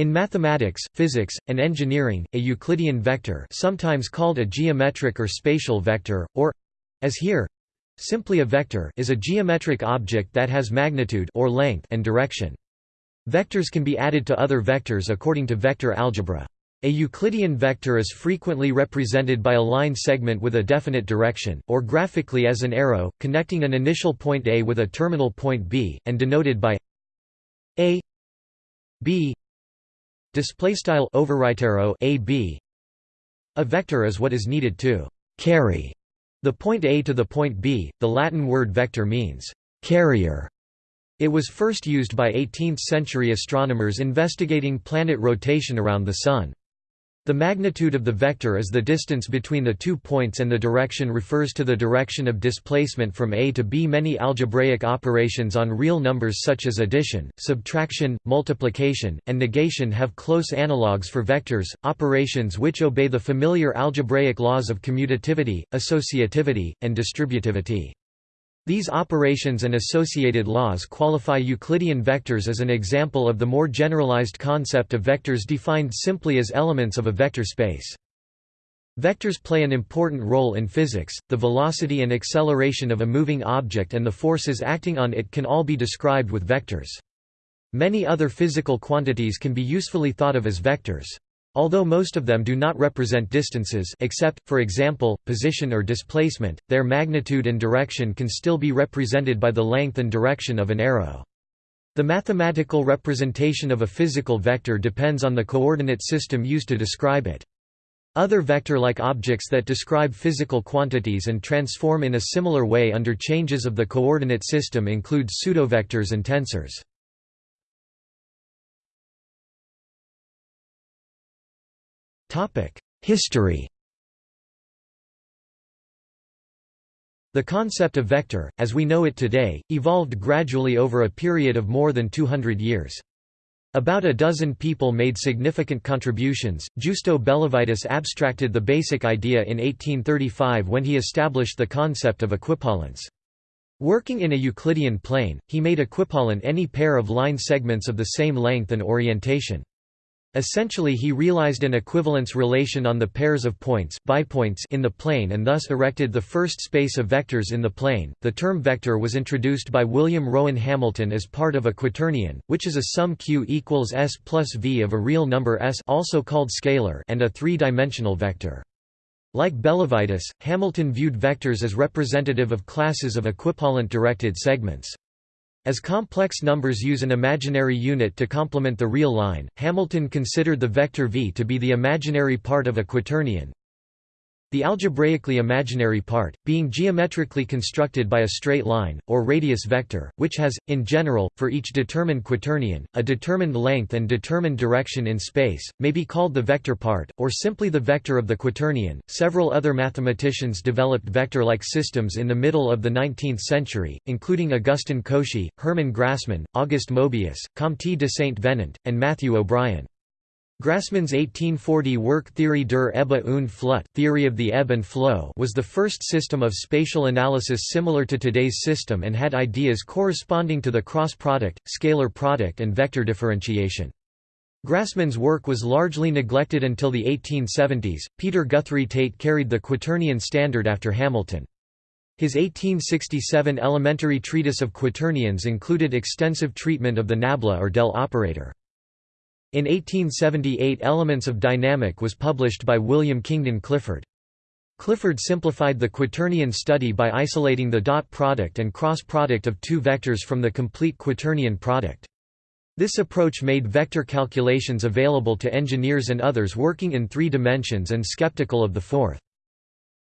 In mathematics, physics, and engineering, a Euclidean vector sometimes called a geometric or spatial vector, or—as here, simply a vector is a geometric object that has magnitude or length and direction. Vectors can be added to other vectors according to vector algebra. A Euclidean vector is frequently represented by a line segment with a definite direction, or graphically as an arrow, connecting an initial point A with a terminal point B, and denoted by a b display style overwrite a b. A vector is what is needed to carry the point a to the point b. The latin word vector means carrier. It was first used by 18th century astronomers investigating planet rotation around the sun the magnitude of the vector is the distance between the two points and the direction refers to the direction of displacement from A to B. Many algebraic operations on real numbers such as addition, subtraction, multiplication, and negation have close analogues for vectors, operations which obey the familiar algebraic laws of commutativity, associativity, and distributivity. These operations and associated laws qualify Euclidean vectors as an example of the more generalized concept of vectors defined simply as elements of a vector space. Vectors play an important role in physics, the velocity and acceleration of a moving object and the forces acting on it can all be described with vectors. Many other physical quantities can be usefully thought of as vectors. Although most of them do not represent distances except, for example, position or displacement, their magnitude and direction can still be represented by the length and direction of an arrow. The mathematical representation of a physical vector depends on the coordinate system used to describe it. Other vector-like objects that describe physical quantities and transform in a similar way under changes of the coordinate system include pseudovectors and tensors. History The concept of vector, as we know it today, evolved gradually over a period of more than 200 years. About a dozen people made significant contributions. Giusto Bellavitis abstracted the basic idea in 1835 when he established the concept of equipollence. Working in a Euclidean plane, he made equipollent any pair of line segments of the same length and orientation. Essentially he realized an equivalence relation on the pairs of points bipoints in the plane and thus erected the first space of vectors in the plane. The term vector was introduced by William Rowan Hamilton as part of a quaternion, which is a sum q equals s plus v of a real number s also called scalar and a three-dimensional vector. Like Bellavitis, Hamilton viewed vectors as representative of classes of equipollent directed segments. As complex numbers use an imaginary unit to complement the real line, Hamilton considered the vector v to be the imaginary part of a quaternion, the algebraically imaginary part, being geometrically constructed by a straight line, or radius vector, which has, in general, for each determined quaternion, a determined length and determined direction in space, may be called the vector part, or simply the vector of the quaternion. Several other mathematicians developed vector like systems in the middle of the 19th century, including Augustin Cauchy, Hermann Grassmann, Auguste Mobius, Comte de Saint Venant, and Matthew O'Brien. Grassmann's 1840 work Theorie der Ebbe und Flut theory of the ebb and flow was the first system of spatial analysis similar to today's system and had ideas corresponding to the cross product, scalar product and vector differentiation. Grassmann's work was largely neglected until the 1870s. Peter Guthrie Tait carried the quaternion standard after Hamilton. His 1867 elementary treatise of quaternions included extensive treatment of the nabla or del operator. In 1878 Elements of Dynamic was published by William Kingdon Clifford. Clifford simplified the quaternion study by isolating the dot product and cross product of two vectors from the complete quaternion product. This approach made vector calculations available to engineers and others working in three dimensions and skeptical of the fourth.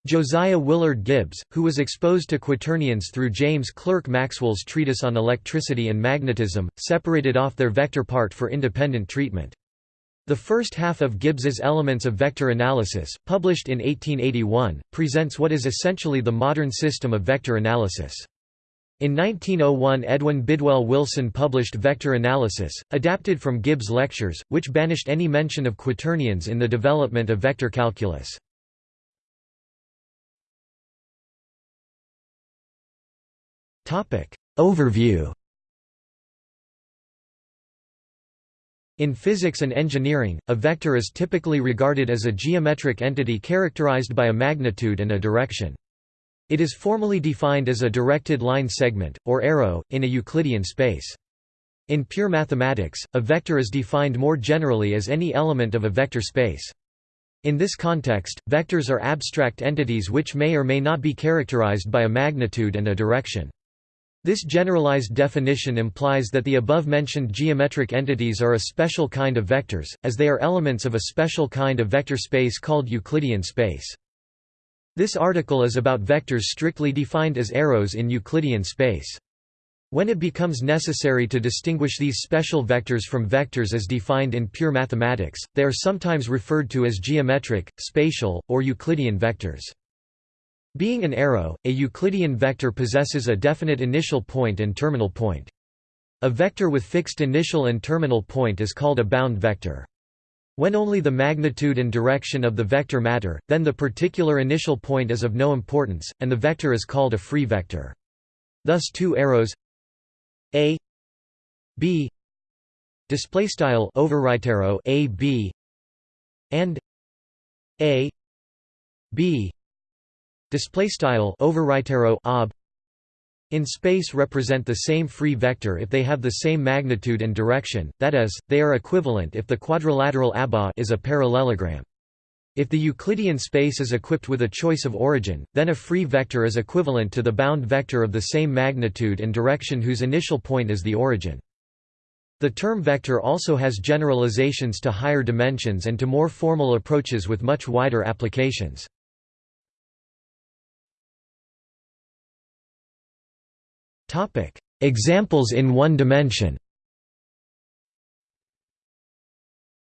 Josiah Willard Gibbs, who was exposed to quaternions through James Clerk Maxwell's treatise on electricity and magnetism, separated off their vector part for independent treatment. The first half of Gibbs's Elements of Vector Analysis, published in 1881, presents what is essentially the modern system of vector analysis. In 1901 Edwin Bidwell Wilson published Vector Analysis, adapted from Gibbs' lectures, which banished any mention of quaternions in the development of vector calculus. Overview In physics and engineering, a vector is typically regarded as a geometric entity characterized by a magnitude and a direction. It is formally defined as a directed line segment, or arrow, in a Euclidean space. In pure mathematics, a vector is defined more generally as any element of a vector space. In this context, vectors are abstract entities which may or may not be characterized by a magnitude and a direction. This generalized definition implies that the above-mentioned geometric entities are a special kind of vectors, as they are elements of a special kind of vector space called Euclidean space. This article is about vectors strictly defined as arrows in Euclidean space. When it becomes necessary to distinguish these special vectors from vectors as defined in pure mathematics, they are sometimes referred to as geometric, spatial, or Euclidean vectors. Being an arrow, a Euclidean vector possesses a definite initial point and terminal point. A vector with fixed initial and terminal point is called a bound vector. When only the magnitude and direction of the vector matter, then the particular initial point is of no importance, and the vector is called a free vector. Thus two arrows a b display style arrow a b and a b display style overwrite arrow ob in space represent the same free vector if they have the same magnitude and direction, that is, they are equivalent if the quadrilateral ABA is a parallelogram. If the Euclidean space is equipped with a choice of origin, then a free vector is equivalent to the bound vector of the same magnitude and direction whose initial point is the origin. The term vector also has generalizations to higher dimensions and to more formal approaches with much wider applications. Examples in one dimension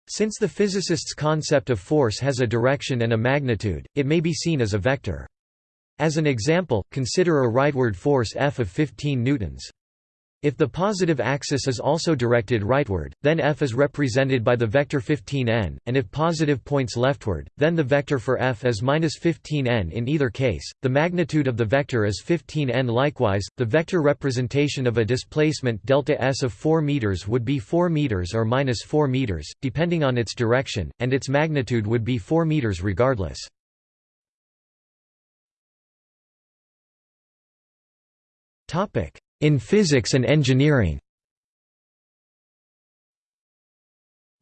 Since the physicist's concept of force has a direction and a magnitude, it may be seen as a vector. As an example, consider a rightward force F of 15 newtons. If the positive axis is also directed rightward, then F is represented by the vector 15n, and if positive points leftward, then the vector for F is minus 15n. In either case, the magnitude of the vector is 15n. Likewise, the vector representation of a displacement delta s of 4 meters would be 4 meters or minus 4 meters, depending on its direction, and its magnitude would be 4 meters regardless. Topic in physics and engineering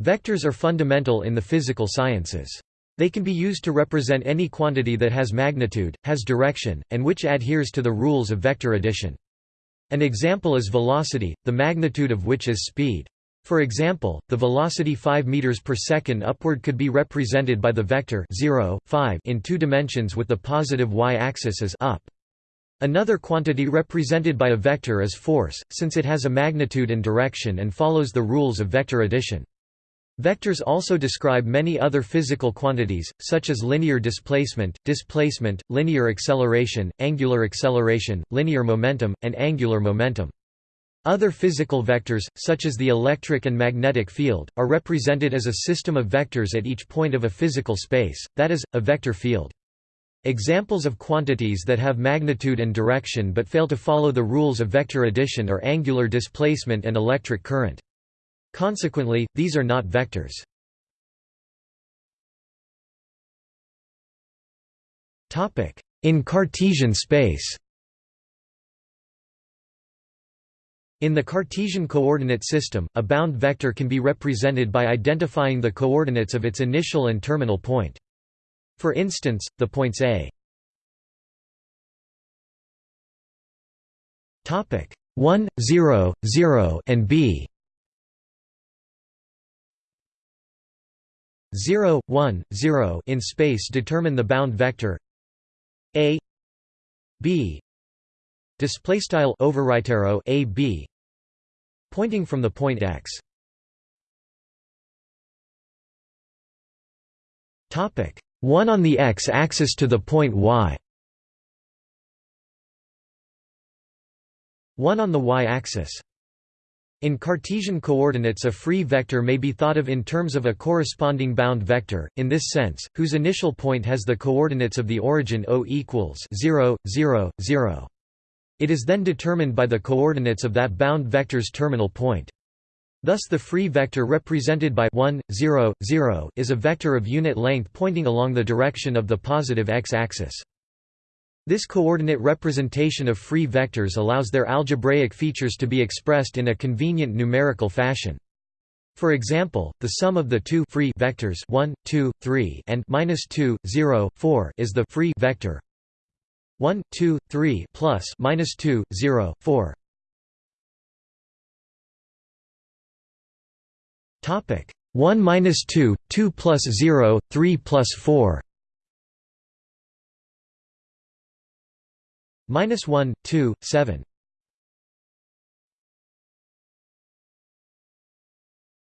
Vectors are fundamental in the physical sciences. They can be used to represent any quantity that has magnitude, has direction, and which adheres to the rules of vector addition. An example is velocity, the magnitude of which is speed. For example, the velocity 5 meters per second upward could be represented by the vector 0, 5 in two dimensions with the positive y-axis as up. Another quantity represented by a vector is force, since it has a magnitude and direction and follows the rules of vector addition. Vectors also describe many other physical quantities, such as linear displacement, displacement, linear acceleration, angular acceleration, linear momentum, and angular momentum. Other physical vectors, such as the electric and magnetic field, are represented as a system of vectors at each point of a physical space, that is, a vector field. Examples of quantities that have magnitude and direction but fail to follow the rules of vector addition are angular displacement and electric current. Consequently, these are not vectors. In Cartesian space In the Cartesian coordinate system, a bound vector can be represented by identifying the coordinates of its initial and terminal point. For instance, the points A. 1, 0, 0 and B. 0, 1, 0 in space determine the bound vector. A. B. Display style overwrite arrow A B pointing from the point X. Topic 1 on the x-axis to the point y 1 on the y-axis in Cartesian coordinates a free vector may be thought of in terms of a corresponding bound vector, in this sense, whose initial point has the coordinates of the origin O equals 0, 0, 0. It is then determined by the coordinates of that bound vector's terminal point. Thus the free vector represented by 1, 0, 0 is a vector of unit length pointing along the direction of the positive x-axis. This coordinate representation of free vectors allows their algebraic features to be expressed in a convenient numerical fashion. For example, the sum of the two free vectors 1, 2, 3 and minus 2, 0, 4 is the free vector 1, 2, 3 plus minus 2, 0, 4. Topic 1 minus 2, 2 plus 0, 3 plus 4. Minus 1, 2, 7.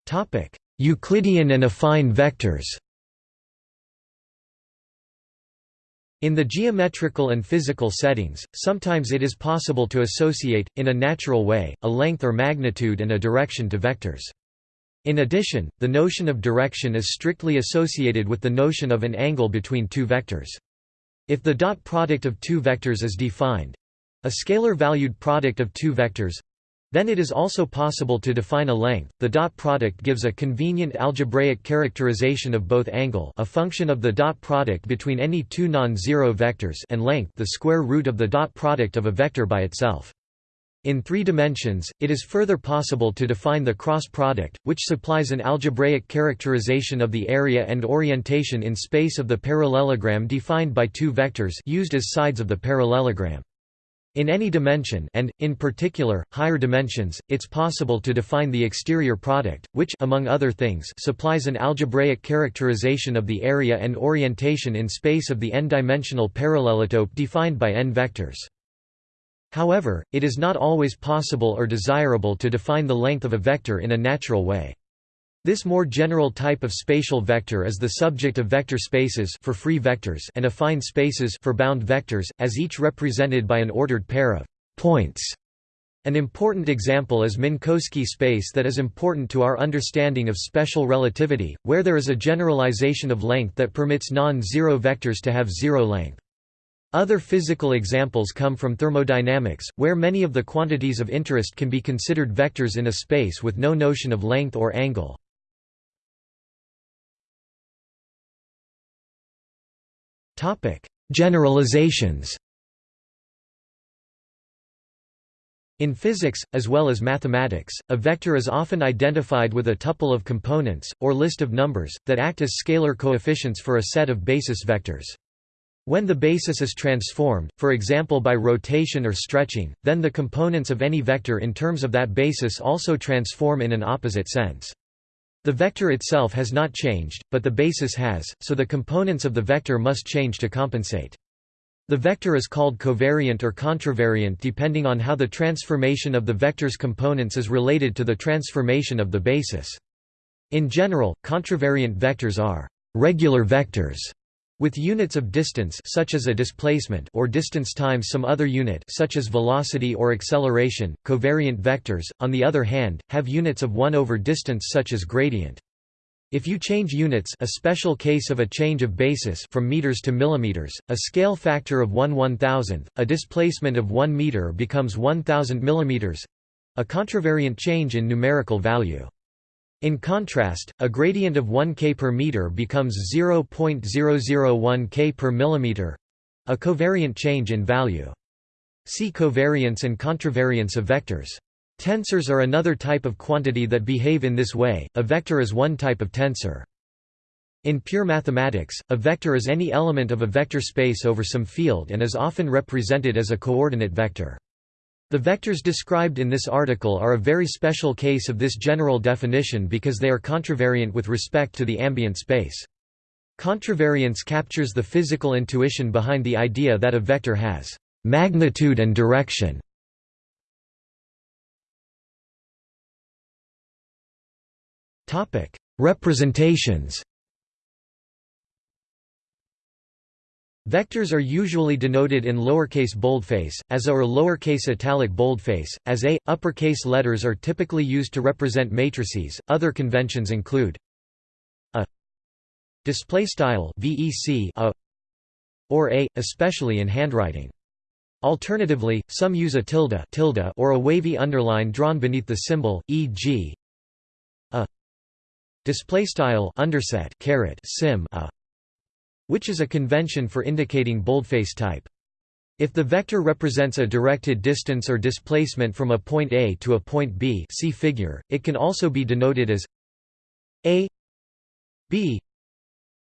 Topic Euclidean and affine vectors. In the geometrical and physical settings, sometimes it is possible to associate, in a natural way, a length or magnitude and a direction to vectors. In addition, the notion of direction is strictly associated with the notion of an angle between two vectors. If the dot product of two vectors is defined—a scalar-valued product of two vectors, then it is also possible to define a length. The dot product gives a convenient algebraic characterization of both angle, a function of the dot product between any two non-zero vectors, and length, the square root of the dot product of a vector by itself. In three dimensions, it is further possible to define the cross product, which supplies an algebraic characterization of the area and orientation in space of the parallelogram defined by two vectors used as sides of the parallelogram. In any dimension and, in particular, higher dimensions, it's possible to define the exterior product, which among other things supplies an algebraic characterization of the area and orientation in space of the n-dimensional parallelotope defined by n vectors. However, it is not always possible or desirable to define the length of a vector in a natural way. This more general type of spatial vector is the subject of vector spaces for free vectors and affine spaces for bound vectors, as each represented by an ordered pair of points. An important example is Minkowski space that is important to our understanding of special relativity, where there is a generalization of length that permits non-zero vectors to have zero length. Other physical examples come from thermodynamics, where many of the quantities of interest can be considered vectors in a space with no notion of length or angle. Generalizations In physics, as well as mathematics, a vector is often identified with a tuple of components, or list of numbers, that act as scalar coefficients for a set of basis vectors. When the basis is transformed, for example by rotation or stretching, then the components of any vector in terms of that basis also transform in an opposite sense. The vector itself has not changed, but the basis has, so the components of the vector must change to compensate. The vector is called covariant or contravariant depending on how the transformation of the vector's components is related to the transformation of the basis. In general, contravariant vectors are regular vectors with units of distance such as a displacement or distance times some other unit such as velocity or acceleration, covariant vectors, on the other hand, have units of 1 over distance such as gradient. If you change units a special case of a change of basis from meters to millimeters, a scale factor of 1 1000th, a displacement of 1 meter becomes 1000 millimeters—a contravariant change in numerical value. In contrast, a gradient of 1 k per meter becomes 0.001 k per millimeter a covariant change in value. See covariance and contravariance of vectors. Tensors are another type of quantity that behave in this way, a vector is one type of tensor. In pure mathematics, a vector is any element of a vector space over some field and is often represented as a coordinate vector. The vectors described in this article are a very special case of this general definition because they are contravariant with respect to the ambient space. Contravariance captures the physical intuition behind the idea that a vector has magnitude and direction. Representations Vectors are usually denoted in lowercase boldface, as a or lowercase italic boldface, as a. Uppercase letters are typically used to represent matrices. Other conventions include a display style vec a or a, especially in handwriting. Alternatively, some use a tilde, tilde or a wavy underline drawn beneath the symbol, e.g. a display style underset caret sim a which is a convention for indicating boldface type. If the vector represents a directed distance or displacement from a point A to a point B see figure, it can also be denoted as a b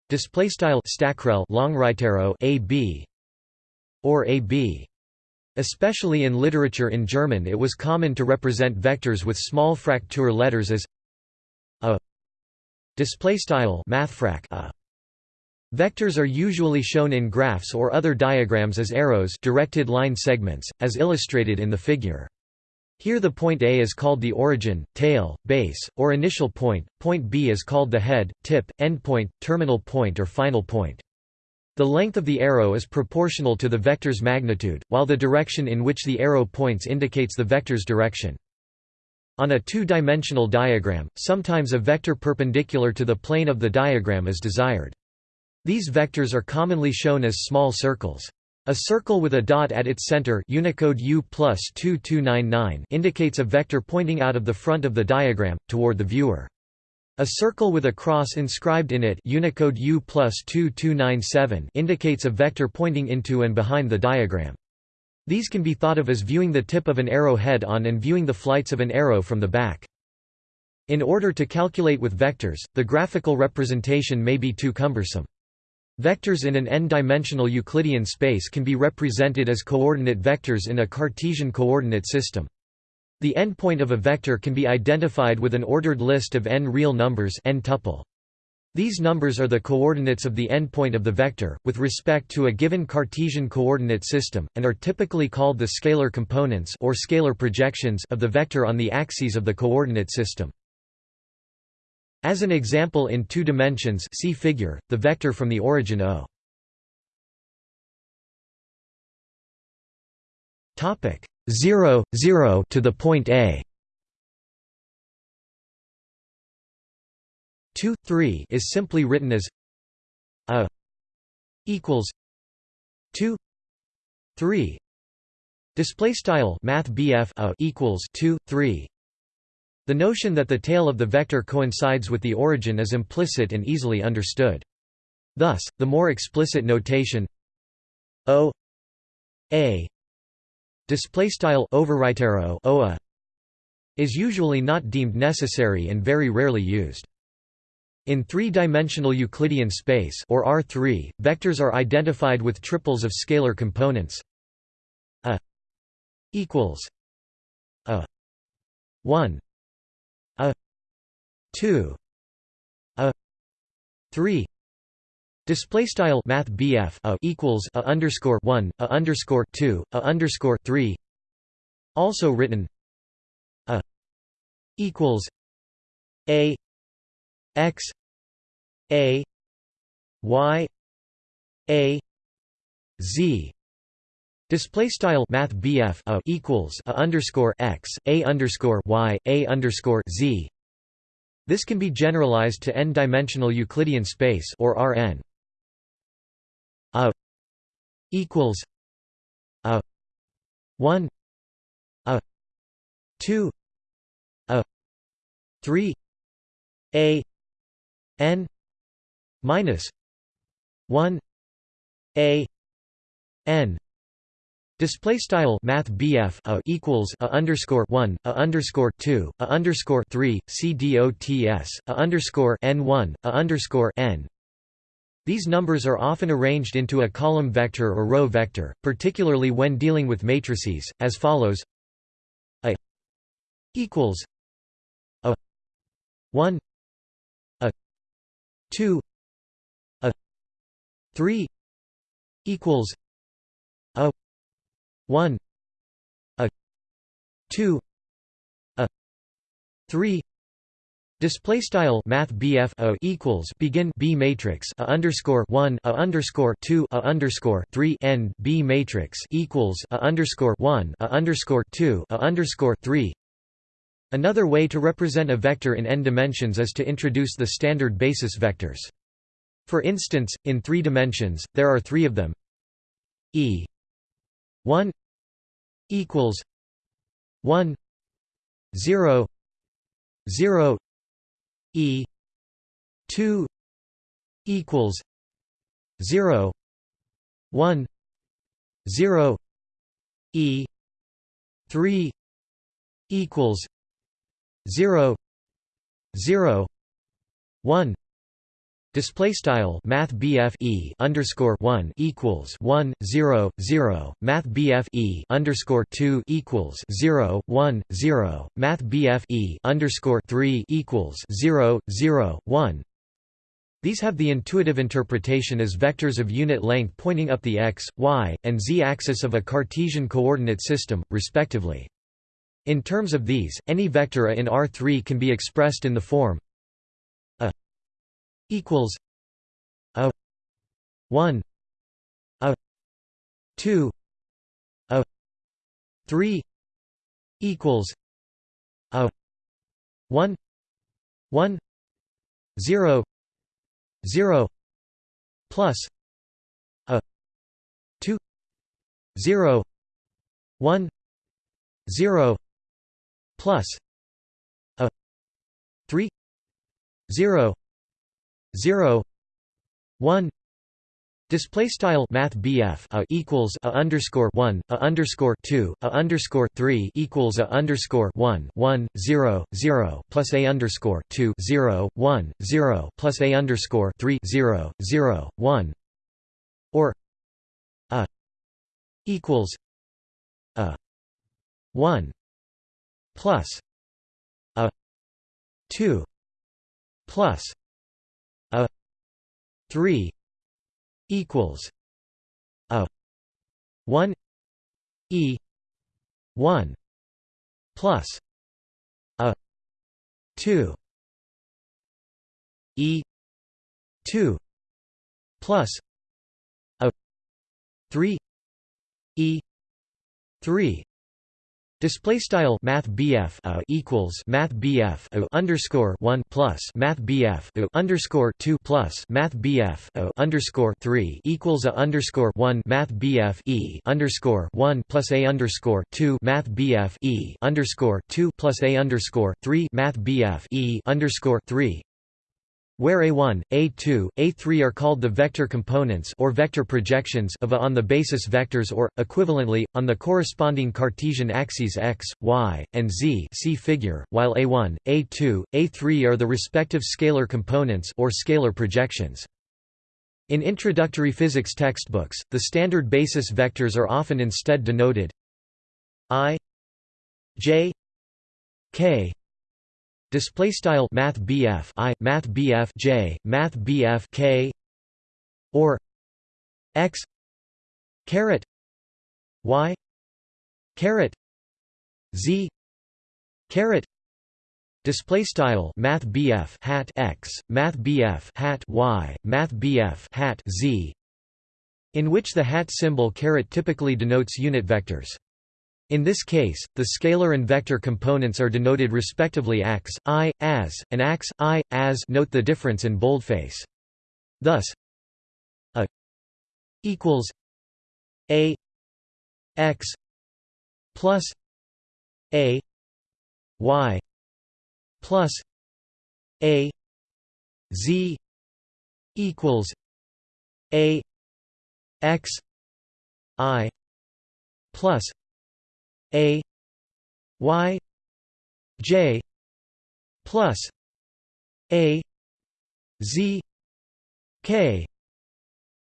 display style stackrel arrow a b or a b. Especially in literature in german it was common to represent vectors with small fraktur letters as a display style mathfrak a Vectors are usually shown in graphs or other diagrams as arrows directed line segments, as illustrated in the figure. Here the point A is called the origin, tail, base, or initial point, point B is called the head, tip, endpoint, terminal point or final point. The length of the arrow is proportional to the vector's magnitude, while the direction in which the arrow points indicates the vector's direction. On a two-dimensional diagram, sometimes a vector perpendicular to the plane of the diagram is desired. These vectors are commonly shown as small circles. A circle with a dot at its center Unicode U indicates a vector pointing out of the front of the diagram, toward the viewer. A circle with a cross inscribed in it Unicode U indicates a vector pointing into and behind the diagram. These can be thought of as viewing the tip of an arrow head on and viewing the flights of an arrow from the back. In order to calculate with vectors, the graphical representation may be too cumbersome. Vectors in an n-dimensional Euclidean space can be represented as coordinate vectors in a Cartesian coordinate system. The endpoint of a vector can be identified with an ordered list of n real numbers n tuple. These numbers are the coordinates of the endpoint of the vector, with respect to a given Cartesian coordinate system, and are typically called the scalar components or scalar projections of the vector on the axes of the coordinate system. As an example in two dimensions see figure, the vector from the origin O. Topic 0, 0 to the point A. 2, 3 is simply written as a equals 2 3 display style math a equals 2 3 the notion that the tail of the vector coincides with the origin is implicit and easily understood. Thus, the more explicit notation O A display style OA is usually not deemed necessary and very rarely used. In three-dimensional Euclidean space or R3, vectors are identified with triples of scalar components a equals a 1 a 2 a. 3 Display style Math BF a equals a underscore one a underscore two a underscore three. Also written. A. Equals. A. X. A. Y. A. Z. Display style Math BF a equals a underscore x a underscore y a underscore z. This can be generalized to n-dimensional Euclidean space or Rn. A equals a one a two a three a n minus one a n Display style Math BF a equals a underscore one a underscore two a underscore three C D O T S a underscore N one a underscore N. These numbers are often arranged into a column vector or row vector, particularly when dealing with matrices, as follows: a equals a one a two a three equals a 1 a 2 a 3 Display style Math BF equals begin B matrix a underscore one a underscore two a underscore three end B matrix equals a underscore one a underscore two a underscore three. Another way to represent a vector in n dimensions is to introduce the standard basis vectors. For instance, in three dimensions, there are three of them. E 1 equals 1 0 0 e 2 equals 0 1 0 e 3 equals 0 0 1 Display style Math E underscore one equals one zero zero Math BF E underscore two equals zero one zero Math BF E underscore three equals zero zero one these have the intuitive interpretation as vectors of unit length pointing up the x, y, and z axis of a Cartesian coordinate system, respectively. In terms of these, any vector A in R3 can be expressed in the form equals A 1 A 2 A 3 equals A 1 1 0 0 plus a 2 0 1 0 plus a 3 0 0 1 Display style Math BF a equals a underscore one a underscore two a underscore three equals a underscore one one zero zero plus a underscore two zero one zero plus a underscore three zero zero one. Or a equals a one plus a two plus 3 equals a 1 e 1 plus a 2 e 2 plus a 3 e 3 Display style Math BF a uh, equals Math BF a uh, underscore one plus Math BF a uh, underscore two plus Math BF a underscore three equals a underscore one Math BF e underscore one plus a underscore two Math BF e underscore two plus a underscore three Math BF e underscore three where A1, A2, A3 are called the vector components or vector projections of A on the basis vectors or, equivalently, on the corresponding Cartesian axes x, y, and z see figure, while A1, A2, A3 are the respective scalar components or scalar projections. In introductory physics textbooks, the standard basis vectors are often instead denoted i j k display style math BF I math BF J math BF K or X caret Y caret Z caret display style math BF hat X math BF hat Y math BF hat Z in which the hat symbol caret typically denotes unit vectors in this case, the scalar and vector components are denoted respectively ax, i, as, and ax, i, as note the difference in boldface. Thus, a equals a x plus a y plus a z equals a x i plus a y j plus a z k.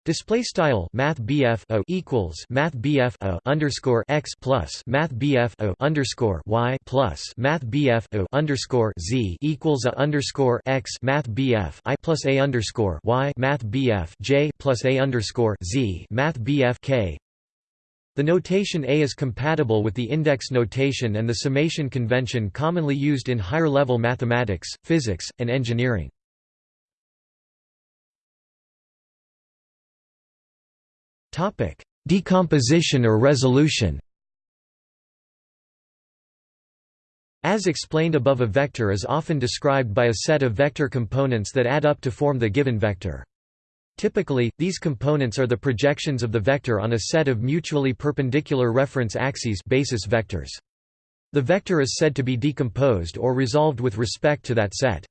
Display style Math BF o equals Math BF o underscore x plus Math BF o underscore y plus Math BF o underscore z equals a underscore x Math BF I plus a underscore y Math BF j plus a underscore z Math BF k the notation A is compatible with the index notation and the summation convention commonly used in higher-level mathematics, physics, and engineering. Decomposition or resolution As explained above a vector is often described by a set of vector components that add up to form the given vector. Typically, these components are the projections of the vector on a set of mutually perpendicular reference axes basis vectors. The vector is said to be decomposed or resolved with respect to that set.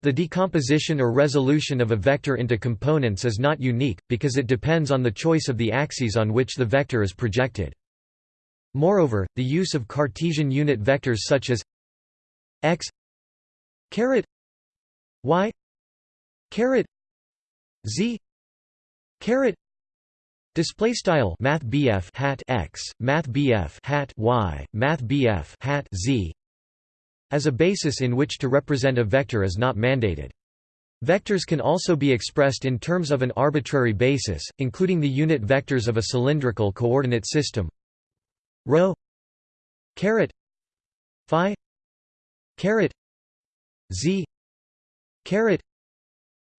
The decomposition or resolution of a vector into components is not unique, because it depends on the choice of the axes on which the vector is projected. Moreover, the use of Cartesian unit vectors such as x y z. Caret. Display style math bf hat x math bf hat y math bf hat z as a basis in which to represent a vector is not mandated. Vectors can also be expressed in terms of an arbitrary basis, including the unit vectors of a cylindrical coordinate system. Rho. Caret. Phi. Caret. Z. Caret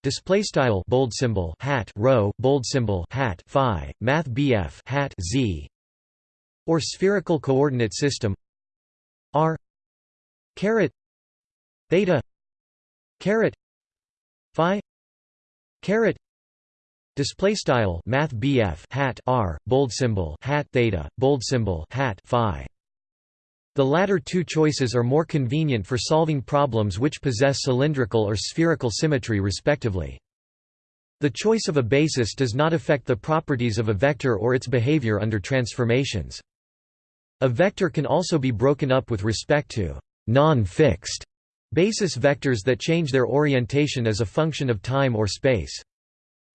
display style bold symbol hat rho bold symbol hat phi math bf hat z. Or spherical coordinate system r caret theta caret phi caret. Display style math bf hat r bold symbol hat theta bold symbol hat phi the latter two choices are more convenient for solving problems which possess cylindrical or spherical symmetry respectively. The choice of a basis does not affect the properties of a vector or its behavior under transformations. A vector can also be broken up with respect to non-fixed basis vectors that change their orientation as a function of time or space.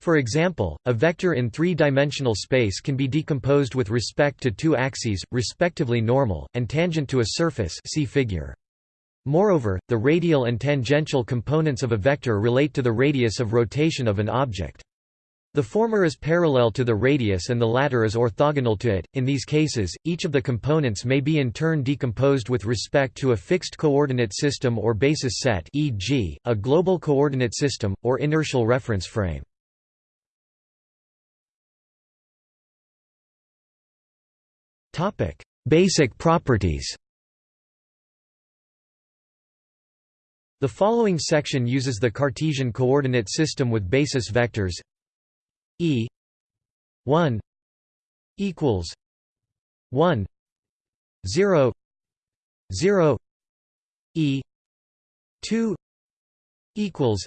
For example, a vector in three-dimensional space can be decomposed with respect to two axes, respectively normal, and tangent to a surface see figure. Moreover, the radial and tangential components of a vector relate to the radius of rotation of an object. The former is parallel to the radius and the latter is orthogonal to it. In these cases, each of the components may be in turn decomposed with respect to a fixed coordinate system or basis set, e.g., a global coordinate system or inertial reference frame. Basic properties. The following section uses the Cartesian coordinate system with basis vectors E 1 equals 1 0 0 E 2 equals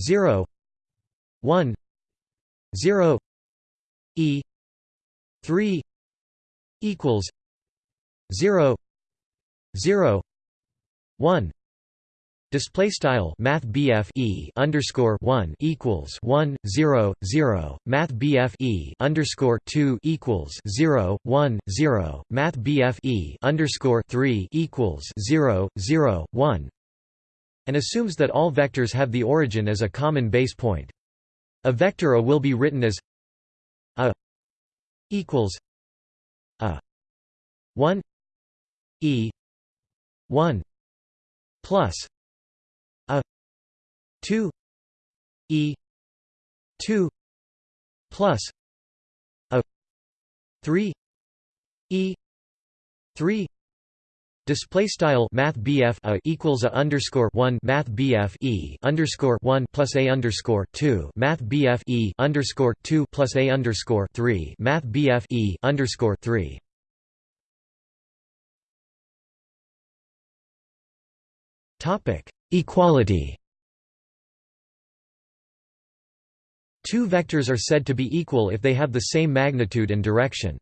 0 1 0 E 3 equals 0 0 1 Display style Math e underscore one equals one zero zero. Math e underscore two equals zero one zero. Math e underscore three equals zero zero one. And assumes that all vectors have the origin as a common base point. A vector A will be written as A equals A. One. E. One. Plus. A. Plus 2 e. 2 plus. A. 3 e. 3 Display style Math BF a equals a underscore one Math BF E underscore one plus a underscore two Math BF E underscore two plus a underscore three Math BF E underscore three Topic Equality Two vectors are said to be equal if they have the same magnitude and direction.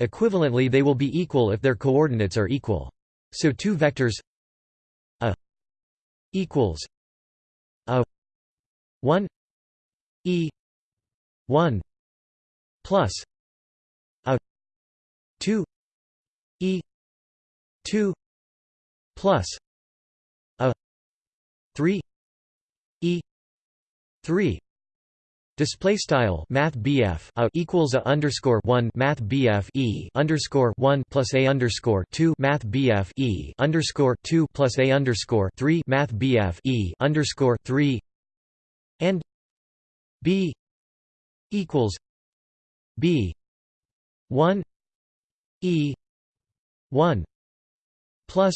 Equivalently they will be equal if their coordinates are equal. So two vectors a equals a 1 e 1 plus a 2 e 2 plus a 3 e 3 Display style Math BF a equals a underscore one Math BF E underscore one plus a underscore two Math BF E underscore two plus a underscore three Math BF E underscore three. And B equals B one E one plus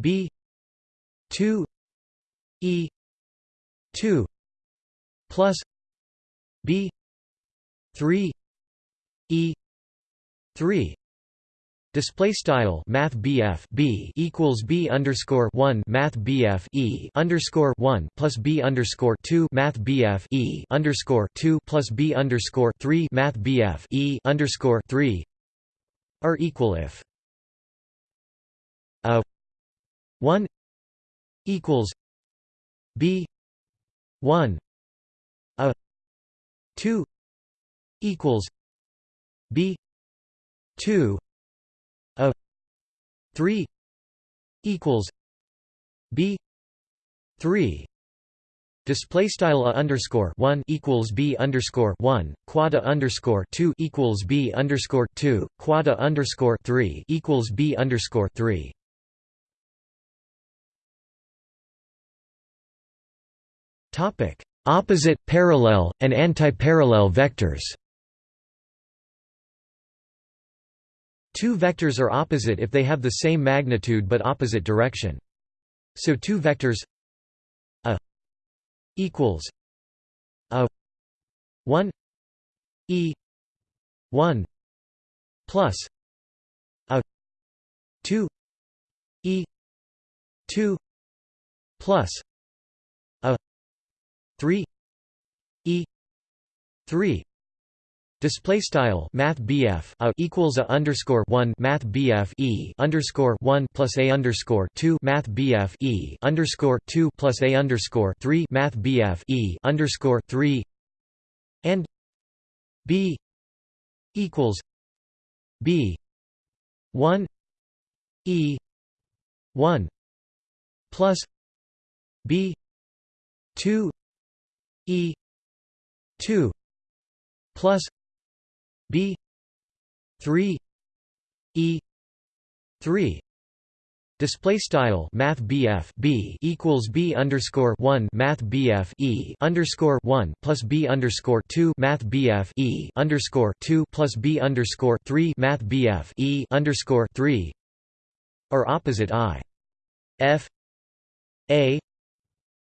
B two E two plus B three E three. Display style Math BF B equals B underscore one Math BF E underscore one plus B underscore two Math BF E underscore two plus B underscore three Math BF E underscore three are equal if a one equals B one 2 equals b 2 a 3 equals b 3 display style a underscore 1 equals b underscore 1 quad a underscore 2 equals b underscore 2 quad a underscore 3 equals b underscore 3 topic. Opposite, parallel, and antiparallel vectors. Two vectors are opposite if they have the same magnitude but opposite direction. So two vectors a equals a 1 e 1 plus a 2 e 2 plus a 3 e 3 Display style Math BF a equals a underscore one Math BF E underscore one plus a underscore two Math BF E underscore two plus a underscore three Math BF E underscore three and B equals B one E one plus B two E two plus B three E three. Display style Math BF B equals B underscore one Math BF E underscore one plus B underscore two Math BF E underscore two plus B underscore three Math BF E underscore three. Are opposite I. F A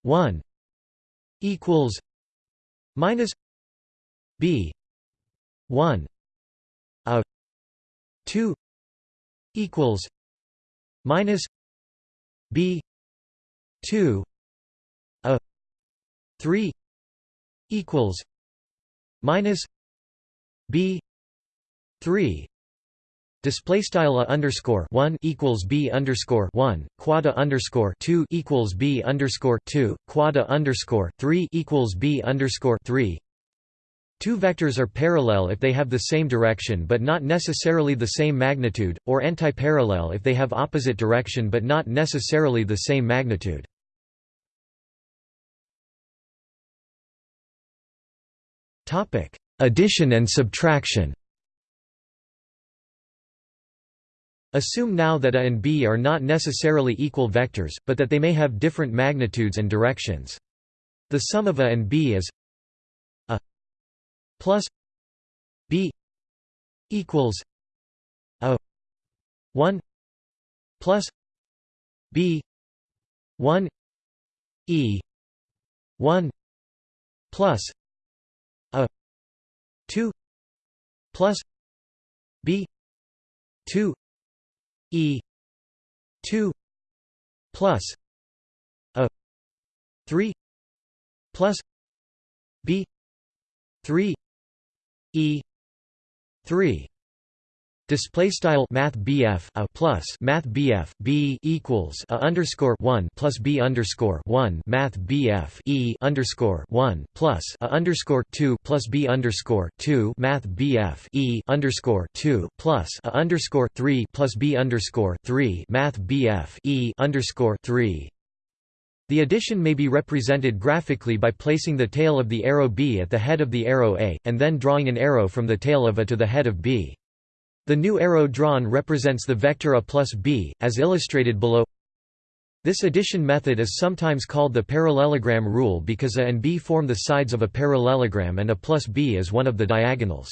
one equals minus B 1 a 2 equals minus b 2 a 3 equals minus b 3 Display style a underscore one equals b underscore one quad underscore two equals b underscore two quad underscore three equals b underscore three Two vectors are parallel if they have the same direction but not necessarily the same magnitude, or antiparallel if they have opposite direction but not necessarily the same magnitude. Topic Addition and subtraction Assume now that A and B are not necessarily equal vectors, but that they may have different magnitudes and directions. The sum of A and B is A plus b equals a 1 plus b 1 e 1 plus a 2 plus b 2 e 2 plus a 3 plus b 3 e 3 Display style Math BF a plus Math BF B equals a underscore one plus B underscore one Math BF E underscore one plus a underscore two plus B underscore two Math BF E underscore two plus a underscore three plus B underscore three Math BF E underscore three the addition may be represented graphically by placing the tail of the arrow B at the head of the arrow A, and then drawing an arrow from the tail of A to the head of B. The new arrow drawn represents the vector A plus B, as illustrated below. This addition method is sometimes called the parallelogram rule because A and B form the sides of a parallelogram and A plus B is one of the diagonals.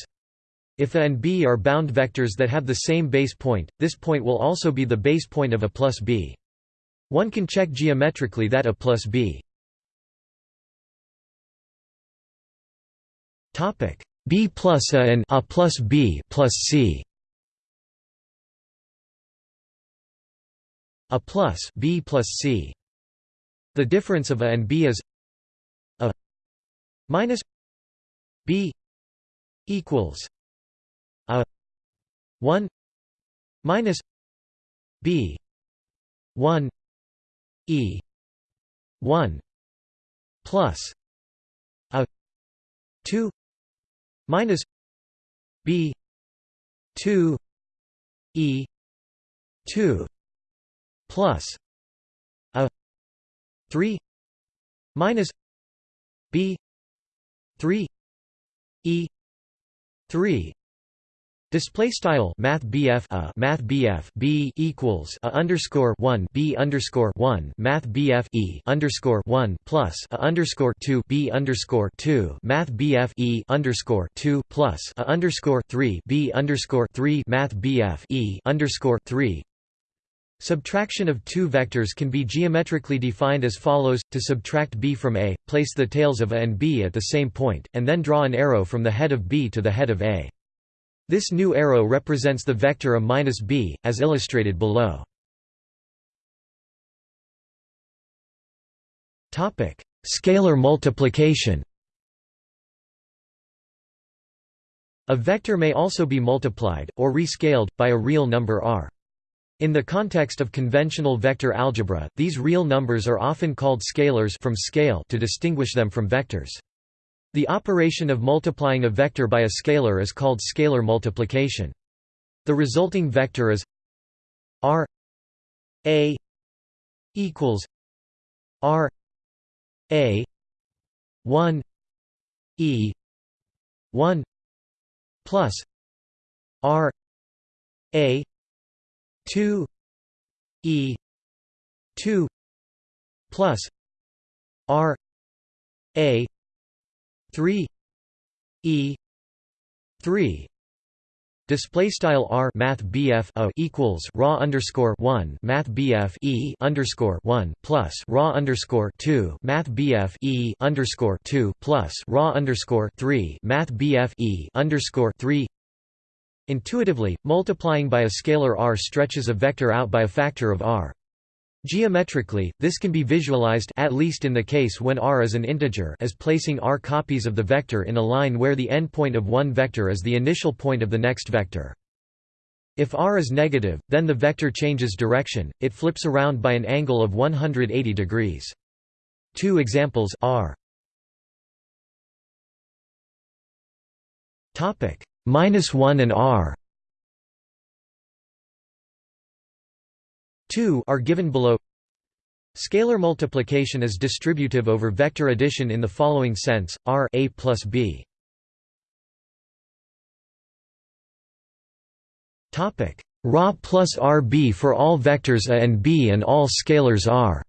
If A and B are bound vectors that have the same base point, this point will also be the base point of A plus B. One can check geometrically that A plus B B plus A and A plus B plus C a plus b plus c. The difference of a and b is a minus b equals a 1 minus b 1 e 1 plus a 2 minus b 2 e 2 plus a 3 minus b 3 e 3 Display style Math BF a Math BF B equals a underscore one B underscore one Math BF E underscore one plus a underscore two B underscore two Math BF E underscore two plus a underscore three B underscore three Math BF E underscore three Subtraction of two vectors can be geometrically defined as follows, to subtract b from a, place the tails of a and b at the same point, and then draw an arrow from the head of b to the head of a. This new arrow represents the vector a minus b, as illustrated below. Scalar multiplication A vector may also be multiplied, or rescaled, by a real number r. In the context of conventional vector algebra, these real numbers are often called scalars from scale to distinguish them from vectors. The operation of multiplying a vector by a scalar is called scalar multiplication. The resulting vector is r a equals r a 1 e 1 plus r a 2 e 2 plus r a 3 e 3 Display style r math BF a equals raw underscore one math BF e underscore one plus raw underscore two math BF e underscore two plus raw underscore three math BF e underscore three. Intuitively, multiplying by a scalar r stretches a vector out by a factor of r. Geometrically, this can be visualized at least in the case when r is an integer as placing r copies of the vector in a line where the endpoint of one vector is the initial point of the next vector. If r is negative, then the vector changes direction, it flips around by an angle of 180 degrees. Two examples r minus 1 and r 2 are given below Scalar multiplication is distributive over vector addition in the following sense, r a plus b. Ra plus rb for all vectors a and b and all scalars r.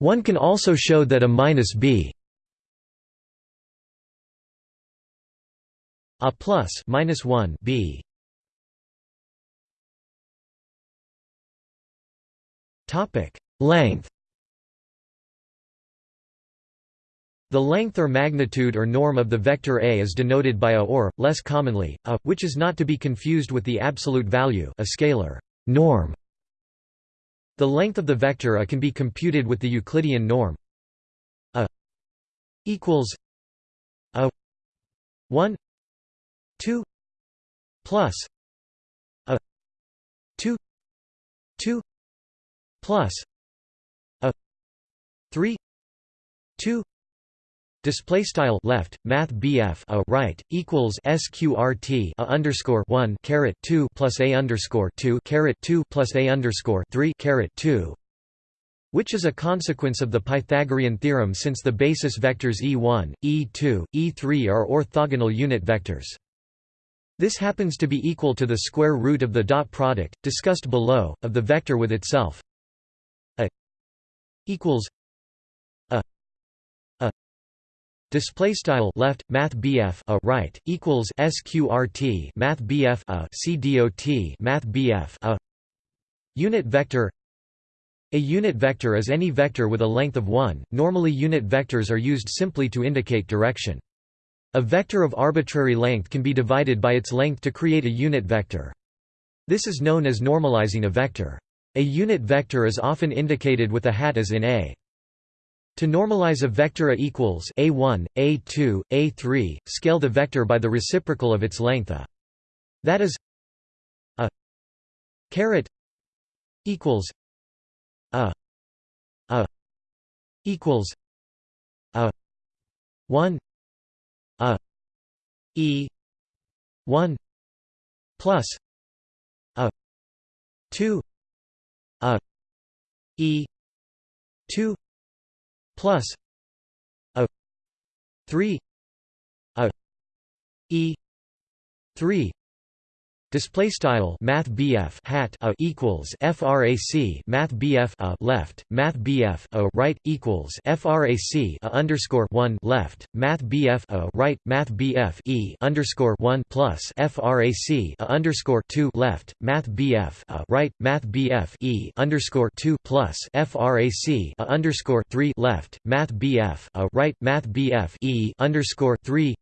One can also show that a minus b a plus minus 1 b Topic: Length. The length or magnitude or norm of the vector A is denoted by a or, less commonly, a, which is not to be confused with the absolute value a scalar norm. The length of the vector A can be computed with the Euclidean norm a equals a 1 2 plus a 2 2 plus a 3 2 Display style left math BF a right equals sqrt a underscore one caret two plus a underscore two caret two plus a underscore three caret two, which is a consequence of the Pythagorean theorem since the basis vectors e1, e2, e3 are orthogonal unit vectors. This happens to be equal to the square root of the dot product, discussed below, of the vector with itself. Equals a a display style left math BF a right equals sqrt math BF a cdot math BF a unit vector. A unit vector is any vector with a length of 1 normally unit vectors are used simply to indicate direction a vector of arbitrary length can be divided by its length to create a unit vector this is known as normalizing a vector A unit vector is often indicated with a hat as in A. To normalize a vector A equals A1, A2, A3, scale the vector by the reciprocal of its length A. That is A caret equals A A equals A 1 A E 1 plus A 2 A E 2 plus a 3 a e 3 Display style Math hat a equals frac Math a left Math a right equals frac a underscore one left Math a right Math e underscore one plus frac a underscore two left Math a right Math e underscore two plus frac a underscore three left Math a right Math e underscore three.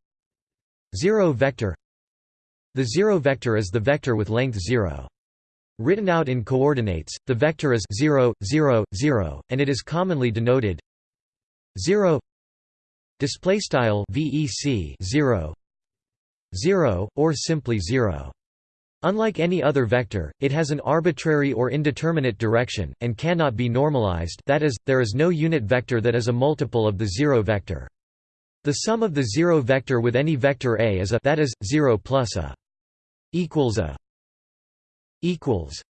Zero vector the zero vector is the vector with length 0. Written out in coordinates, the vector is 0, 0, 0, and it is commonly denoted 0 display style vec 0 0 or simply 0 Unlike any other vector, it has an arbitrary or indeterminate direction, and cannot be normalized that is, there is no unit vector that is a multiple of the zero vector. The sum of the zero vector with any vector A is a that is, 0 plus a equals a equals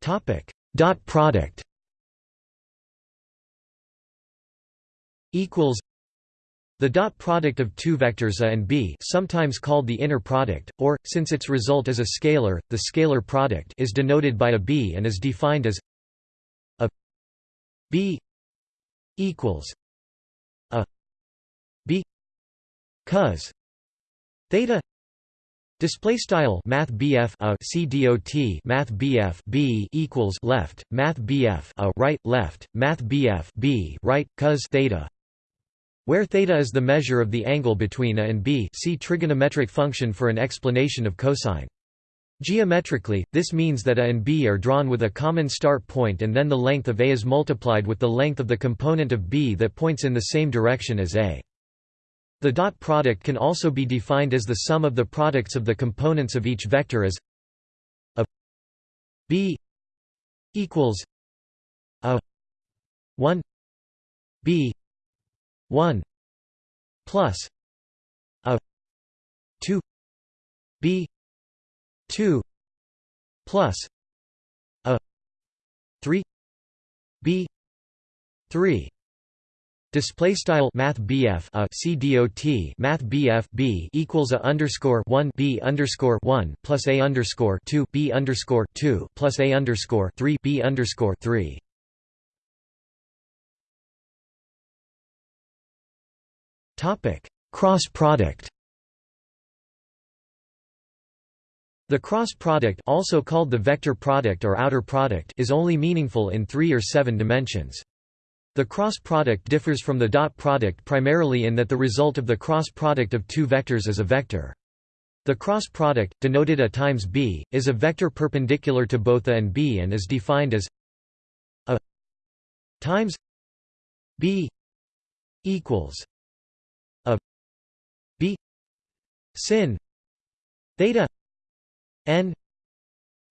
topic dot product equals the dot product of two vectors a and b sometimes called the inner product, or, since its result is a scalar, the scalar product is denoted by a b and is defined as a b equals a b cos theta display style math BF a C dot math BF B equals left math BF a right left math BF B right cos theta where theta is the measure of the angle between a and b see trigonometric function for an explanation of cosine Geometrically, this means that a and b are drawn with a common start point and then the length of a is multiplied with the length of the component of b that points in the same direction as a. The dot product can also be defined as the sum of the products of the components of each vector as a b equals a 1 b 1 plus a 2 b 2 plus a 3 b 3 Display style Math BF a C dot Math BF B equals a underscore one B underscore one plus a underscore two B underscore two plus a underscore three B underscore three. Topic Cross product The cross product also called the vector product or outer product is only meaningful in three or seven dimensions. The cross product differs from the dot product primarily in that the result of the cross product of two vectors is a vector. The cross product, denoted a times b, is a vector perpendicular to both a and b and is defined as a times b equals a b sin theta n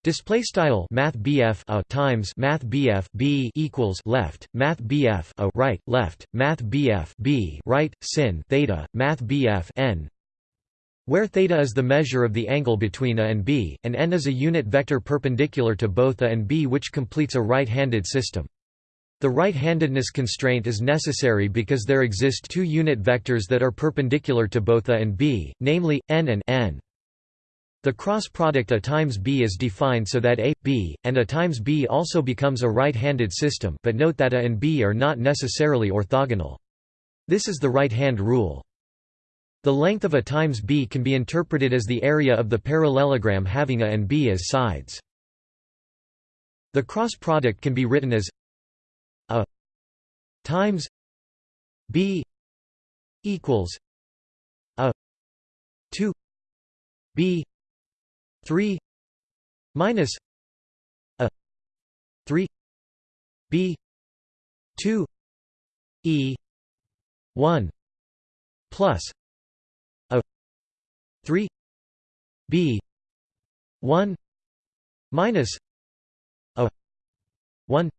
Display style Math BF a times Math BF B equals left. Math BF a right. Left. Math BF B right. Sin. Theta. Math BF n. Where theta is the measure of the angle between a and b, and n is a unit vector perpendicular to both a and b which completes a right-handed system. The right-handedness constraint is necessary because there exist two unit vectors that are perpendicular to both a and b, namely, n and n. The cross product A times B is defined so that A, B, and A times B also becomes a right-handed system but note that A and B are not necessarily orthogonal. This is the right-hand rule. The length of A times B can be interpreted as the area of the parallelogram having A and B as sides. The cross product can be written as A times B equals A 2 B 3 minus a 3 b 2 e 1 plus a 3 b 1 minus a 1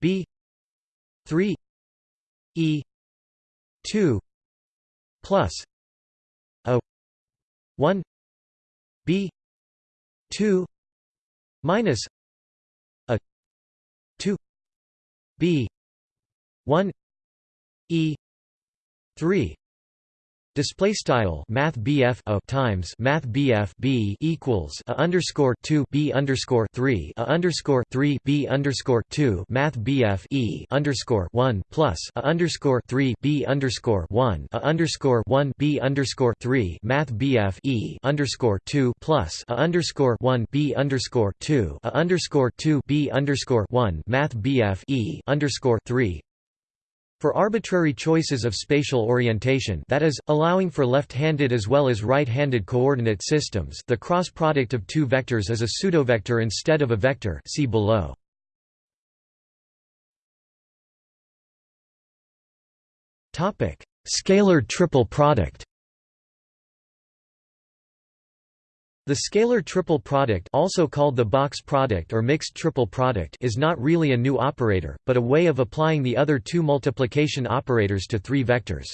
b 3 e 2 plus a 1 b 2 minus a 2 b 1 e 3 Display style Math BF a times Math BF B equals a underscore two B underscore three a underscore three B underscore two Math BF E underscore one plus a underscore three B underscore one a underscore one B underscore three Math BF E underscore two plus a underscore one B underscore two a underscore two B underscore one Math BF E underscore three for arbitrary choices of spatial orientation that is, allowing for left-handed as well as right-handed coordinate systems the cross product of two vectors is a pseudovector instead of a vector see below. Scalar triple product The scalar triple product also called the box product or mixed triple product is not really a new operator, but a way of applying the other two multiplication operators to three vectors.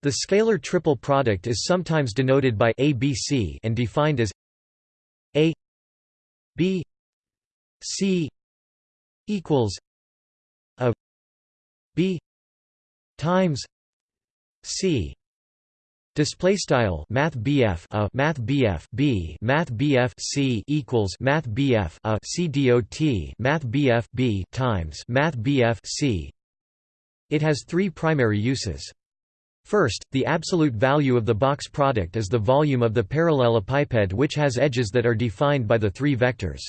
The scalar triple product is sometimes denoted by ABC and defined as A B C equals A B times C Display style Math BF a Math BF B Math BF C equals Math BF a C dot Math BF B times Math BF C. It has three primary uses. First, the absolute value of the box product is the volume of the parallelepiped which has edges that are defined by the three vectors.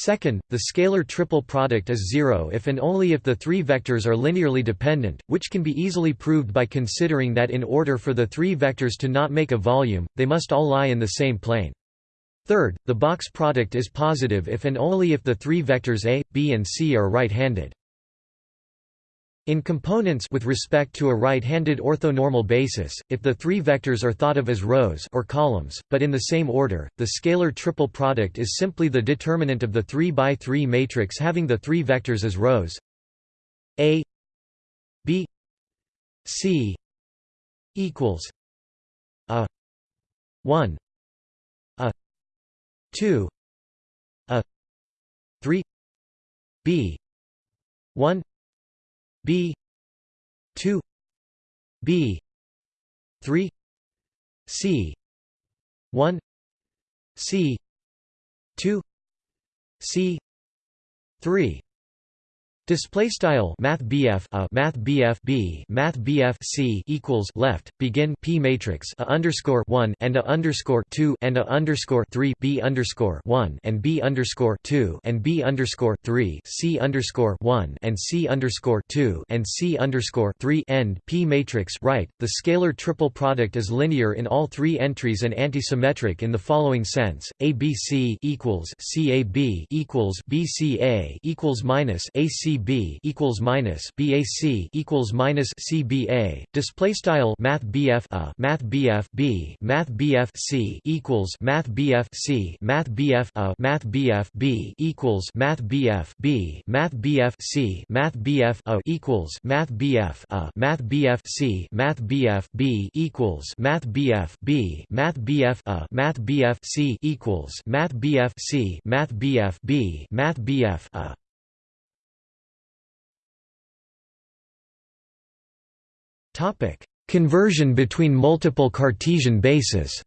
Second, the scalar triple product is zero if and only if the three vectors are linearly dependent, which can be easily proved by considering that in order for the three vectors to not make a volume, they must all lie in the same plane. Third, the box product is positive if and only if the three vectors A, B and C are right-handed. In components with respect to a right-handed orthonormal basis, if the three vectors are thought of as rows or columns, but in the same order, the scalar triple product is simply the determinant of the 3 by 3 matrix having the three vectors as rows. A B C equals a 1 a 2 a 3 B 1 B two B three C one C two C three Display style Math BF a Math BF B Math BF C equals left begin P matrix a underscore one and a underscore two and a underscore three B underscore one and B underscore two and B underscore three C underscore one and C underscore two and C underscore three end P matrix right. The scalar triple product is linear in all three entries and antisymmetric in the following sense: ABC equals CAB equals BCA equals minus AC B equals minus BAC equals minus CBA. Display style Math BF a Math BF B Math BF C equals Math BF C Math BF a Math BF B equals Math BF B Math BF C Math BF a equals Math BF a Math BF C Math BF B equals Math BF B Math BF a Math BF C equals Math BF C Math BF B Math BF a Conversion between multiple Cartesian bases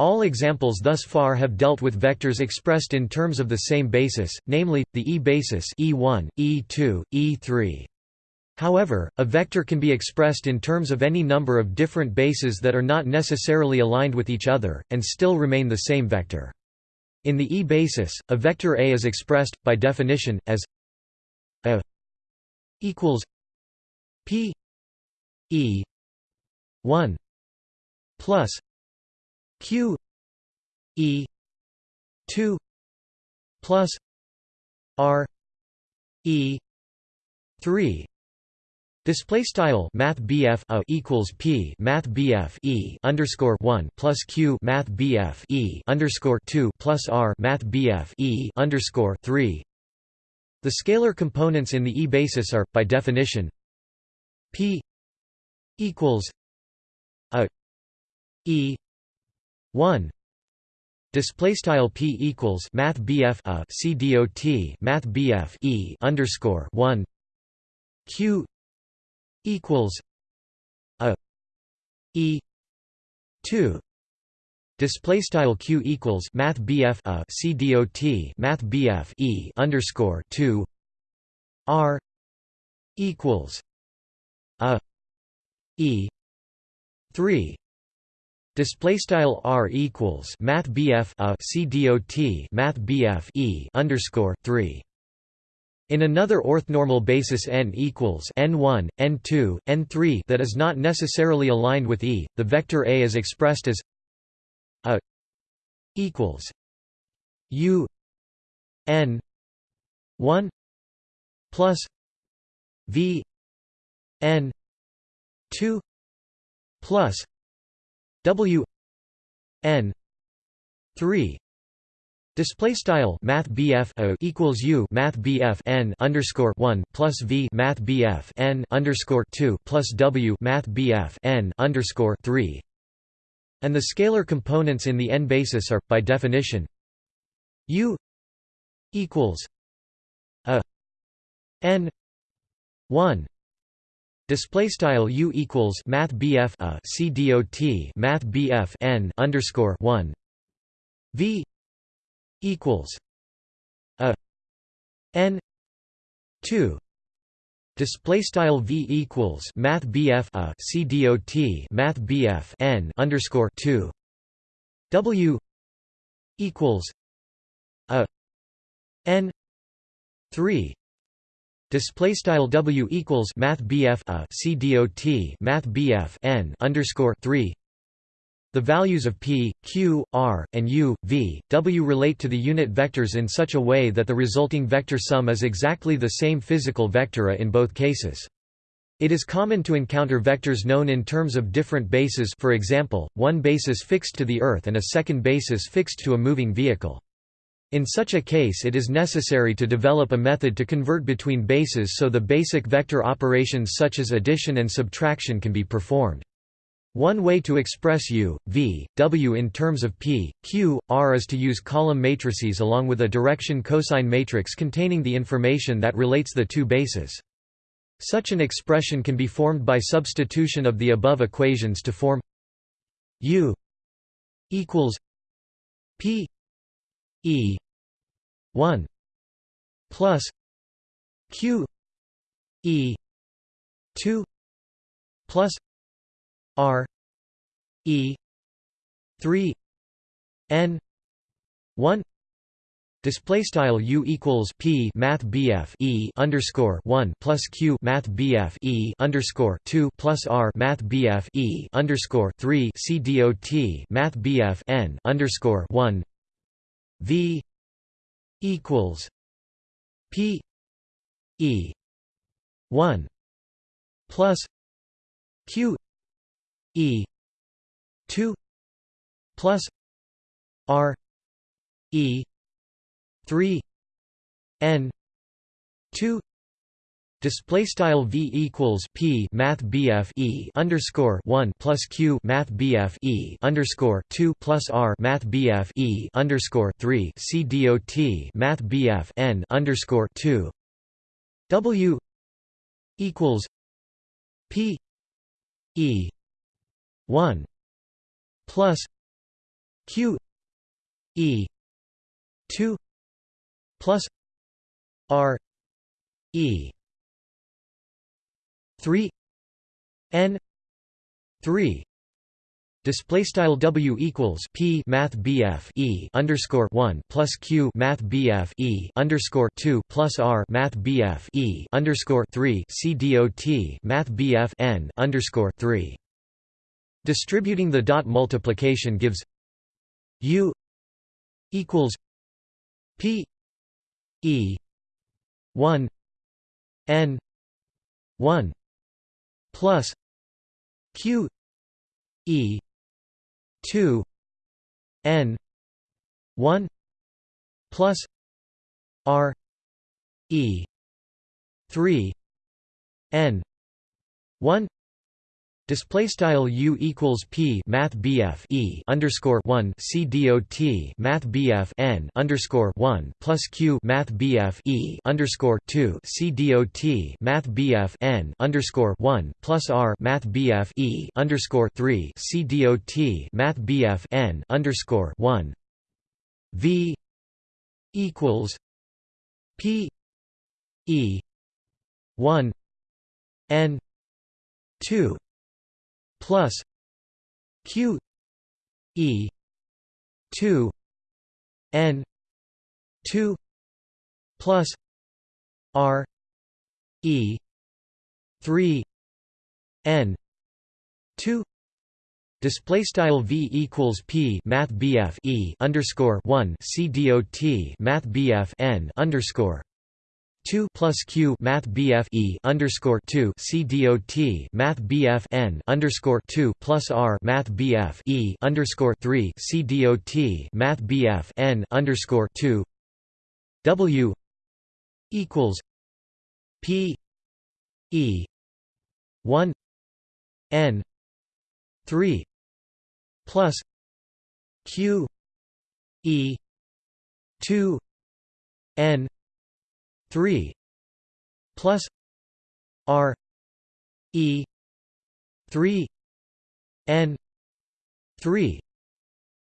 All examples thus far have dealt with vectors expressed in terms of the same basis, namely, the E basis E1, E2, E3. However, a vector can be expressed in terms of any number of different bases that are not necessarily aligned with each other, and still remain the same vector. In the E basis, a vector A is expressed, by definition, as a equals P E one plus q e 2 plus r e 3 Display style Math BF a equals P Math BF E underscore one plus Q Math BF E underscore two plus R Math BF E underscore three. The scalar components in the E basis are, by definition, P equals a E one. Display p equals math bf a math bf e underscore one. Q equals a e 2 display style q equals math bf a c dot math bf e underscore 2 r equals a e 3 Display style r equals math bf a c dot math bf e underscore three. In another orthonormal basis n equals n1, n2, n3 that is not necessarily aligned with E, the vector A is expressed as a equals u n 1 plus v n 2 plus w n 3 Display style Math BF equals U Math BF n underscore one plus V Math BF n underscore two plus W Math BF n underscore three and the scalar components in the n basis are, by definition, U equals a n one. Display style U equals Math BF a C Math BF n underscore one. V equals a n 2 display style v equals math bf a c dot math bf n underscore 2 w equals a n 3 display style w equals math bf a c dot math bf n underscore 3 the values of p, q, r, and u, v, w relate to the unit vectors in such a way that the resulting vector sum is exactly the same physical vector in both cases. It is common to encounter vectors known in terms of different bases for example, one basis fixed to the Earth and a second basis fixed to a moving vehicle. In such a case it is necessary to develop a method to convert between bases so the basic vector operations such as addition and subtraction can be performed. One way to express U, V, W in terms of P, Q, R is to use column matrices along with a direction cosine matrix containing the information that relates the two bases. Such an expression can be formed by substitution of the above equations to form U equals P E 1 plus Q E 2 plus R E three N one Display style U equals P Math BF E underscore one plus Q Math BF E underscore two plus R Math BF E underscore three C D O T Math BF N underscore one V equals P E one plus Q E. two plus R. E. three N. two Display style v equals p math bf e underscore one plus q math bf e underscore two plus r math bf e underscore three c dot math bf n underscore two w equals p e 1 plus q e 2 plus r e 3 n 3 Display style W equals P Math BF E underscore one plus Q Math BF E underscore two plus R Math BF E underscore three C D O T Math BF N underscore three Distributing the dot multiplication gives U equals P E one N one plus Q E two N one plus R E three N one Display style U equals P Math BF E underscore one C dot Math BF N underscore one plus Q Math BF E underscore two C dot Math BF N underscore one plus R Math BF E underscore three C dot Math BF N underscore one. V equals P E one N two plus q e 2 n 2 plus r e 3 n 2 Display style v equals p math bf e underscore one c dot math bf n underscore 2 plus q math bf e underscore 2 c dot math bf n underscore 2 plus r math bf e underscore 3 c dot math bf n underscore 2 w equals p e 1 n 3 plus q e 2 n 3 plus r e 3 n 3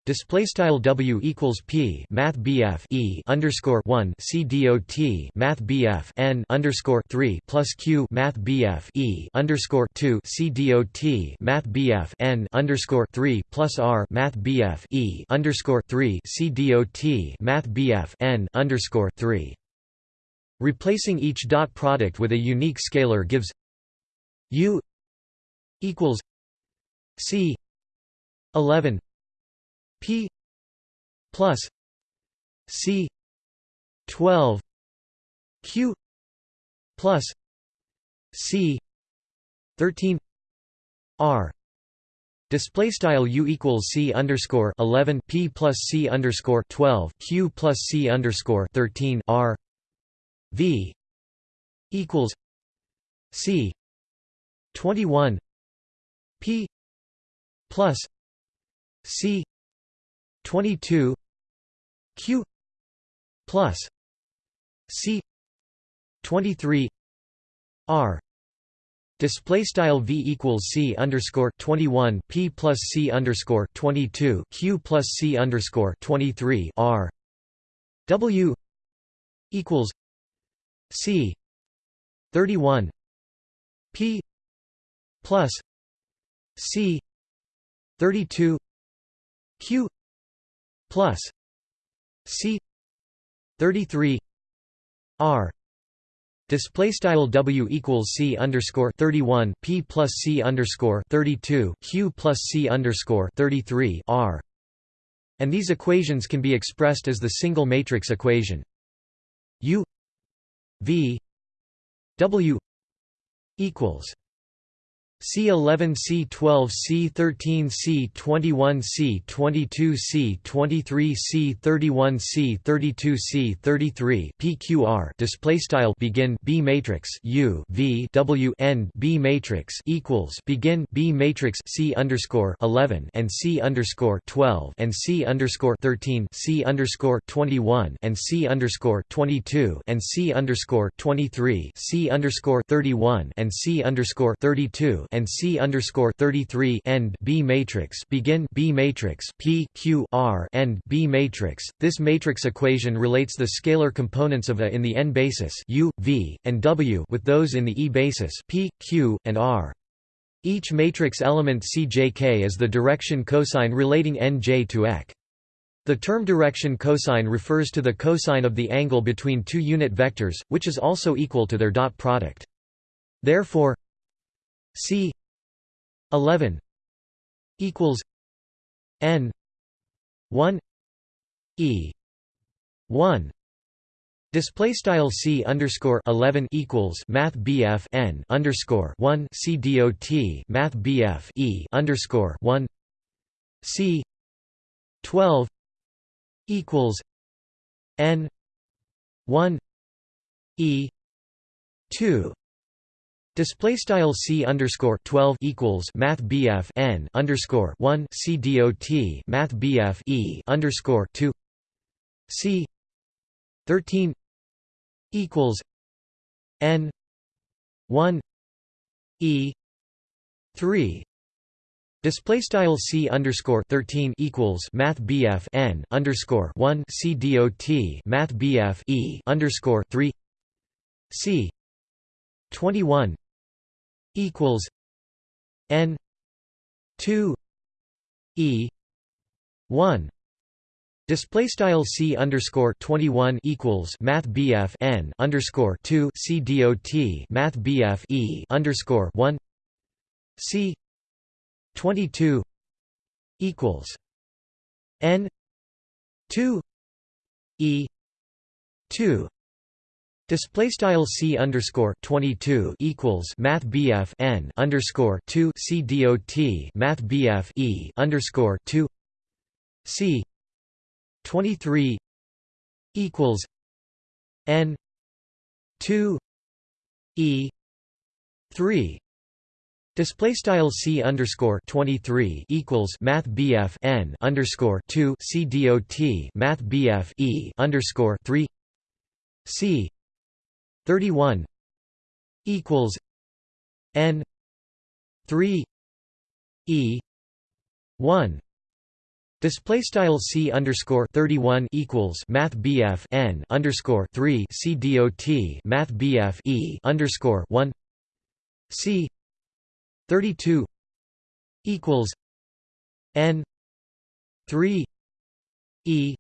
Display style W equals P Math BF E underscore one C dot Math BF N underscore three plus Q Math BF E underscore two C dot Math BF N underscore three plus R Math BF E underscore three C dot Math BF N underscore three Replacing each dot product with a unique scalar gives U equals C 11 P plus C 12 Q plus C 13 R. Display style u equals c underscore eleven p plus c underscore twelve q plus c underscore thirteen r V equals C twenty one P plus C twenty two Q plus C twenty three R. Display style v equals c underscore twenty one p plus c underscore twenty two q plus c underscore twenty three r. W equals C. 31 P. plus C. 32 Q. plus C. 33 R. Display style W equals C underscore thirty one P plus C underscore thirty two Q plus C underscore thirty three R. And these equations can be expressed as the single matrix equation. U V W equals C11 C12 C13 C21 C22 C23 C31 C32 C33 PQR display style begin B matrix U V W N B matrix equals begin B matrix C underscore 11 and C underscore 12 and C underscore 13 C underscore 21 and C underscore 22 and C underscore 23 C underscore 31 and C underscore 32 and C underscore thirty three end B matrix begin B matrix P Q R end B matrix. This matrix equation relates the scalar components of A in the n basis U, V, and W with those in the E basis P, Q, and R. Each matrix element CJK is the direction cosine relating nj to ek. The term direction cosine refers to the cosine of the angle between two unit vectors, which is also equal to their dot product. Therefore, c 11 equals n 1 e 1 Display style c underscore eleven equals Math BF n underscore one c dot Math BF e underscore one. C twelve equals n one e two Display style c underscore twelve equals Math BF n underscore one c dot Math BF e underscore two. C thirteen equals n 1 e 3 Display style c underscore thirteen equals Math BF n underscore one c dot Math BF e underscore three. C twenty one equals n two e one. Display style c underscore twenty one equals Math BF n underscore two c dot Math BF e underscore one. C twenty two equals n two e two Display style c underscore twenty two equals Math BF n underscore two c dot Math BF e underscore two c 23 equals n 2 e 3 Display style c underscore twenty three equals Math BF n underscore two c dot Math BF e underscore three c thirty one equals n three e one. Display style c underscore thirty one equals Math BF n underscore three c dot Math BF e underscore one. C thirty two equals n three e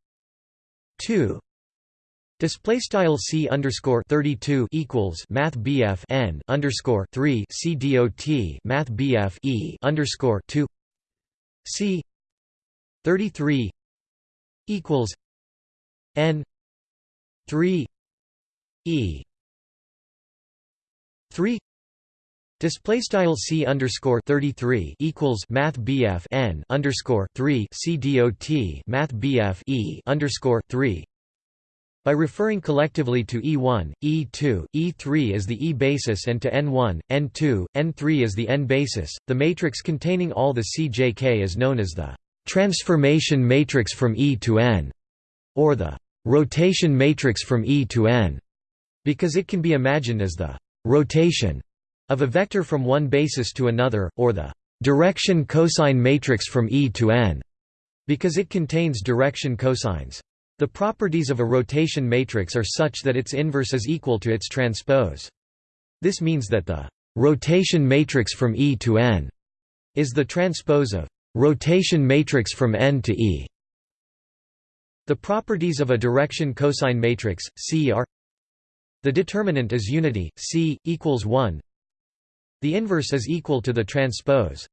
two Display style c underscore thirty two equals Math BF n underscore three c dot Math BF e underscore two. C 33 equals n 3 e. 3 Display style c underscore thirty three equals Math BF n underscore three c dot Math BF e underscore three. By referring collectively to E1, E2, E3 as the E basis and to N1, N2, N3 as the N basis, the matrix containing all the CJK is known as the transformation matrix from E to N, or the rotation matrix from E to N, because it can be imagined as the rotation of a vector from one basis to another, or the direction cosine matrix from E to N, because it contains direction cosines. The properties of a rotation matrix are such that its inverse is equal to its transpose. This means that the rotation matrix from E to N is the transpose of rotation matrix from N to E. The properties of a direction cosine matrix, C are The determinant is unity, C, equals 1 The inverse is equal to the transpose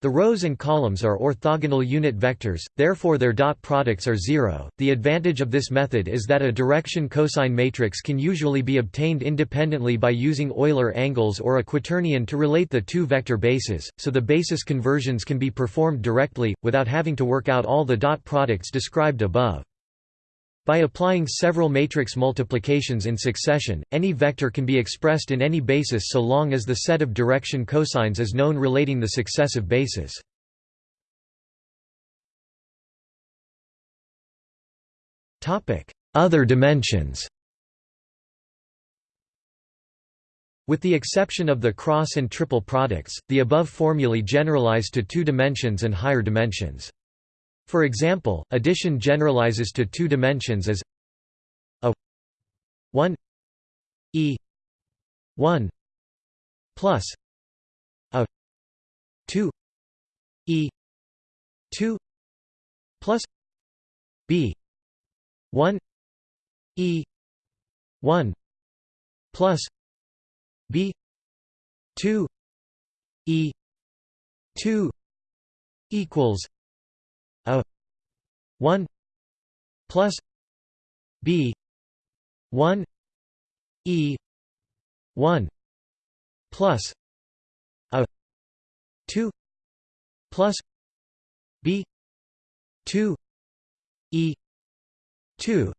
the rows and columns are orthogonal unit vectors, therefore their dot products are zero. The advantage of this method is that a direction cosine matrix can usually be obtained independently by using Euler angles or a quaternion to relate the two vector bases, so the basis conversions can be performed directly, without having to work out all the dot products described above. By applying several matrix multiplications in succession, any vector can be expressed in any basis so long as the set of direction cosines is known relating the successive bases. Other dimensions With the exception of the cross and triple products, the above formulae generalize to two dimensions and higher dimensions. For example, addition generalizes to two dimensions as a 1 e 1 plus a 2 e 2 plus b 1 e 1 plus b 2 e 2 equals 1 plus b 1 e 1 plus a 2 plus b 2 e 2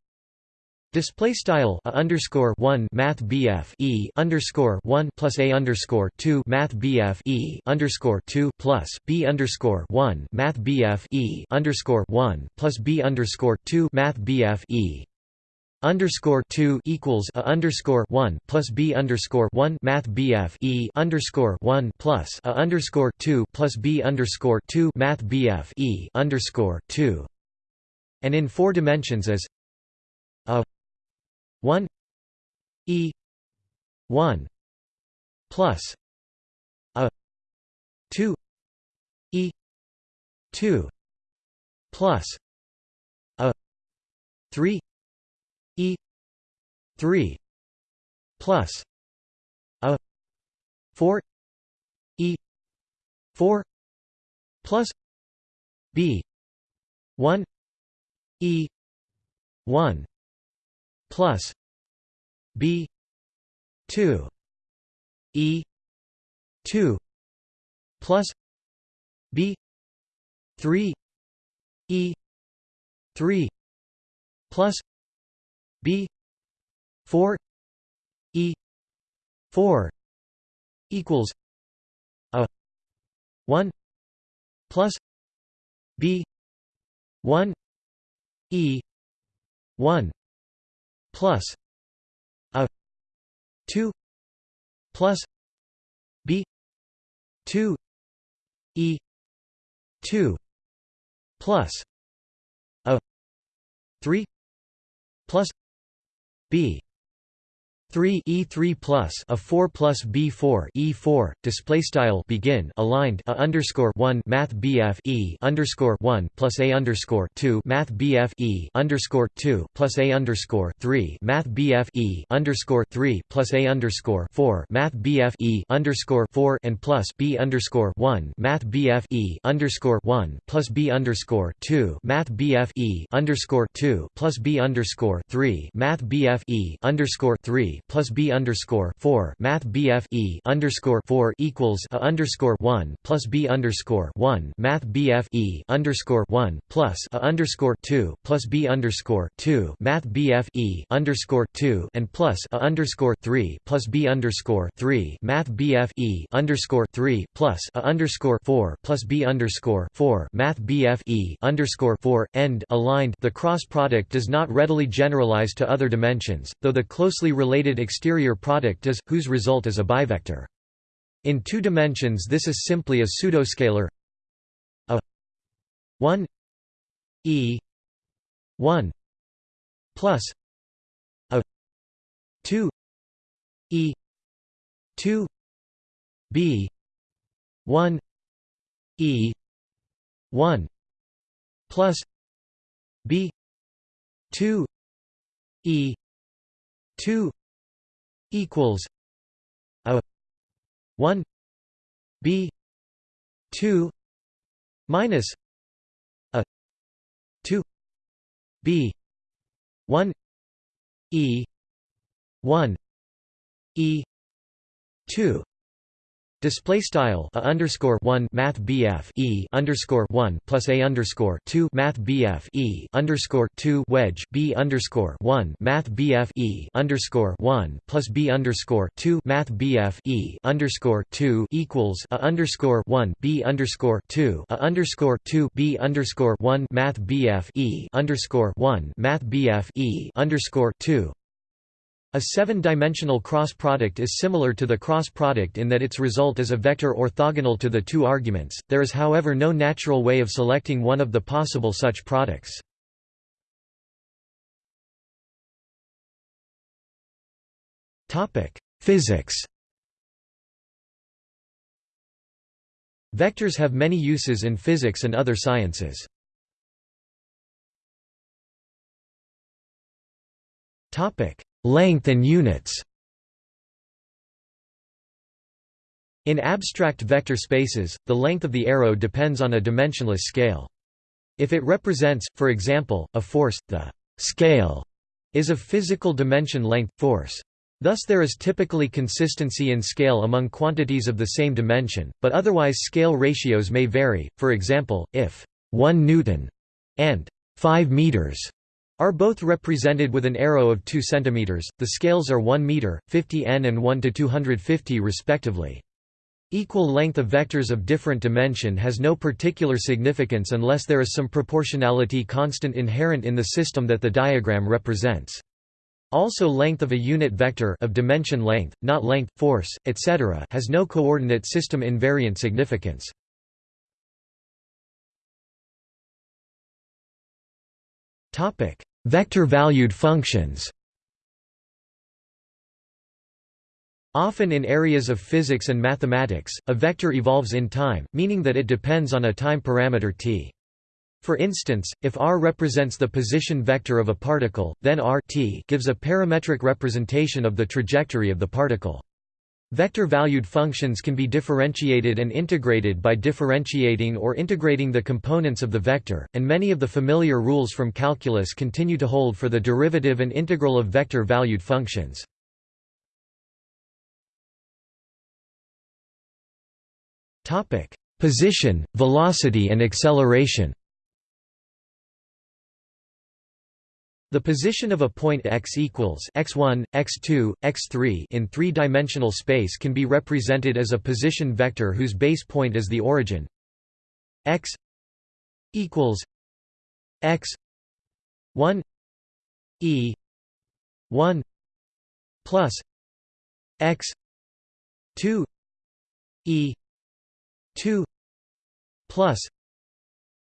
Display style a underscore one Math BF E underscore one plus A underscore two Math BF E underscore two plus B underscore one Math BF E underscore one plus B underscore two Math BF E. Underscore two equals a underscore one plus B underscore one Math BF E underscore one plus a underscore two plus B underscore two Math BF E underscore two. And in four dimensions as a 1 e 1 plus a 2 e 2 plus a 3 e 3 plus a 4 e 4 plus b 1 e 1 plus b 2 e 2 plus b 3 e 3 plus b 4 e 4 equals a 1 plus b 1 e 1 plus a 2 plus b 2 e 2 plus a 3 plus b 3 E3 plus a 4 plus B4 E4 display style begin aligned a underscore 1 Math BF E underscore 1 plus a underscore 2 Math BF E underscore 2 plus a underscore 3 Math BF E underscore 3 plus a underscore 4 Math BF E underscore 4 and plus B underscore 1 Math BF E underscore 1 plus B underscore 2 Math BF E underscore 2 plus B underscore 3 Math BF E underscore 3 plus b underscore four Math BF E underscore four equals a underscore one plus b underscore one Math BF E underscore one plus a underscore two plus b underscore two Math BF E underscore two and plus a underscore three plus b underscore three Math BF E underscore three plus a underscore four plus b underscore four Math BF E underscore four end aligned. The cross product does not readily generalize to other dimensions, though the closely related exterior product does, whose result is a bivector. In two dimensions this is simply a pseudoscalar. A. 1 e. 1 plus. A. 2 e. 2 b. 1 e. 1 plus. B. 2 e. 2 equals a 1 b 2 minus a 2 b 1 e 1 e 2 Display style a underscore one Math BF E underscore one plus A underscore two Math BF E underscore two wedge B underscore one Math BF E underscore one plus B underscore two Math BF E underscore two equals a underscore one B underscore two a underscore two B underscore one Math BF E underscore one Math BF E underscore two a seven-dimensional cross product is similar to the cross product in that its result is a vector orthogonal to the two arguments, there is however no natural way of selecting one of the possible such products. Physics Vectors have many uses in physics and other sciences. Topic: Length and units In abstract vector spaces, the length of the arrow depends on a dimensionless scale. If it represents, for example, a force, the scale is of physical dimension length, force. Thus there is typically consistency in scale among quantities of the same dimension, but otherwise scale ratios may vary, for example, if 1 newton and 5 meters are both represented with an arrow of 2 cm, the scales are 1 meter, 50 n and 1 to 250 respectively. Equal length of vectors of different dimension has no particular significance unless there is some proportionality constant inherent in the system that the diagram represents. Also length of a unit vector of dimension length, not length, force, etc. has no coordinate system invariant significance. Vector-valued functions Often in areas of physics and mathematics, a vector evolves in time, meaning that it depends on a time parameter t. For instance, if r represents the position vector of a particle, then r t gives a parametric representation of the trajectory of the particle. Vector-valued functions can be differentiated and integrated by differentiating or integrating the components of the vector, and many of the familiar rules from calculus continue to hold for the derivative and integral of vector-valued functions. Position, velocity and acceleration The position of a point x equals x1, x2, x3 in three-dimensional space can be represented as a position vector whose base point is the origin. X equals x 1 e 1 plus x 2 e 2 plus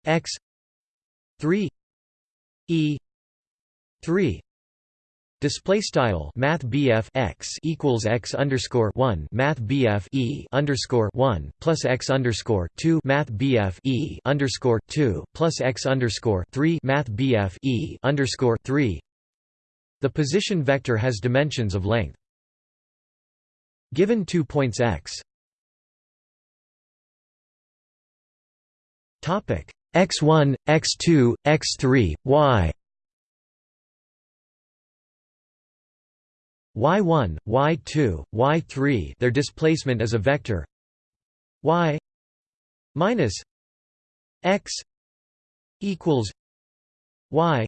x 3 e 3 Display style Math x equals x underscore one Math e underscore one plus x underscore two Math e underscore two plus x underscore three Math e underscore three. The position vector has dimensions of length. Given two points x. Topic x1, x2, x3, y y1, y2, y3 their displacement is a vector. Y minus x equals y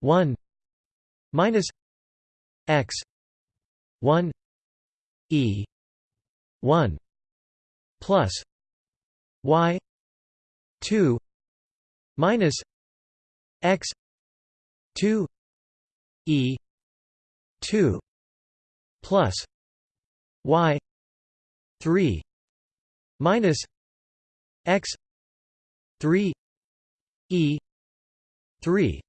1 minus x 1 e 1 plus y 2 minus x 2 e 2 plus y 3 minus x 3 e 3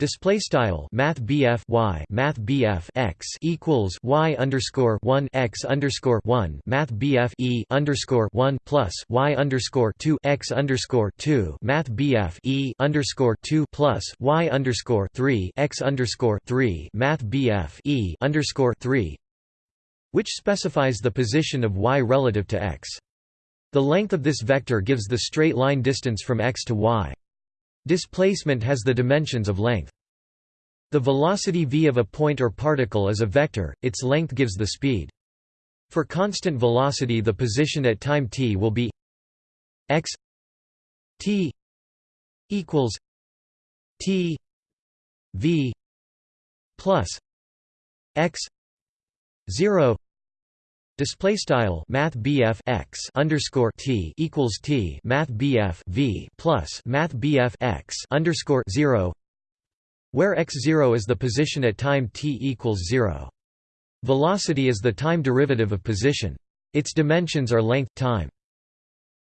Display style Math BF Y Math BF X equals Y underscore one X underscore one Math BF E underscore one plus Y underscore two X underscore two Math BF E underscore two plus Y underscore three X underscore three Math BF E underscore three which specifies the position of y relative to x. The length of this vector gives the straight line distance from x to y. Displacement has the dimensions of length. The velocity v of a point or particle is a vector, its length gives the speed. For constant velocity the position at time t will be x t equals t v plus x 0 display style math x underscore t equals t math v plus math x underscore zero where x0 is the position at time t equals 0. Velocity is the time derivative of position. Its dimensions are length time.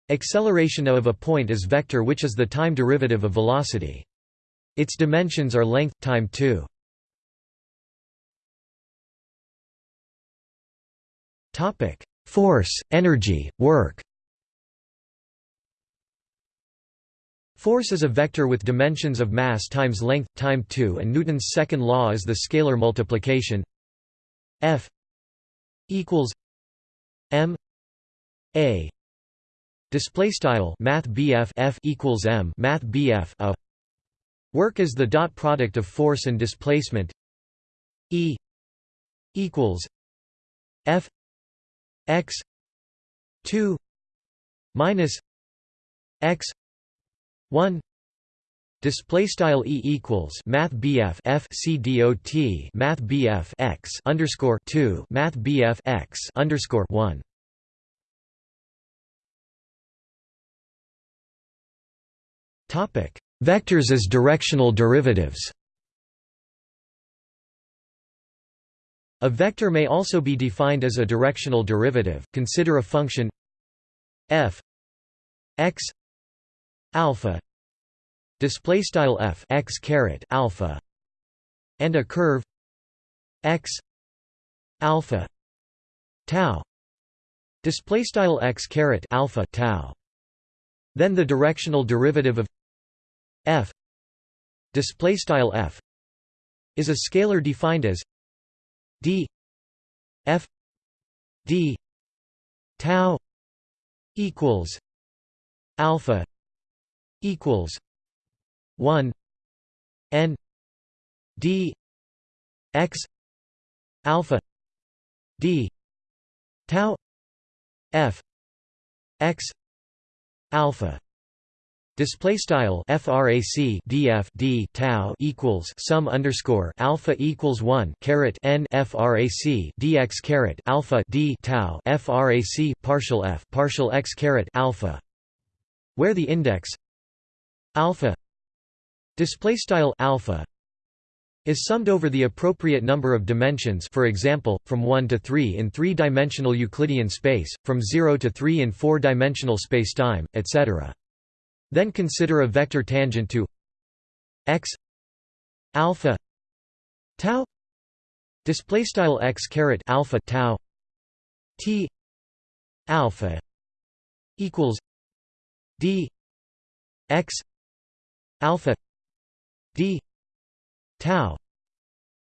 Acceleration of a point is vector which is the time derivative of velocity. Its dimensions are length time 2. Force, energy, work. Force is a vector with dimensions of mass times length time 2 and Newton's second law is the scalar multiplication. F equals m a. Display style math BF F equals M math BF a work is the dot product of force and displacement. E equals F x 2 minus x 1 Display style e equals math bf f c dot math bf x underscore two math bf x underscore one. Topic: Vectors as directional derivatives. A vector may also be defined as a directional derivative. Consider a function f x alpha display style f x caret alpha and a curve x alpha tau display style x caret alpha tau then the directional derivative of f display style f is a scalar defined as d f d tau equals alpha equals 1 n d x alpha d tau f x alpha Display style frac df d tau equals sum underscore alpha equals one caret n frac dx caret alpha d tau frac partial f partial x caret alpha, where the index alpha display style alpha is summed over the appropriate number of dimensions for example, from 1 to 3 in three-dimensional Euclidean space, from 0 to 3 in four-dimensional spacetime, etc. Then consider a vector tangent to x alpha tau display style x caret alpha tau t alpha equals d x alpha d tau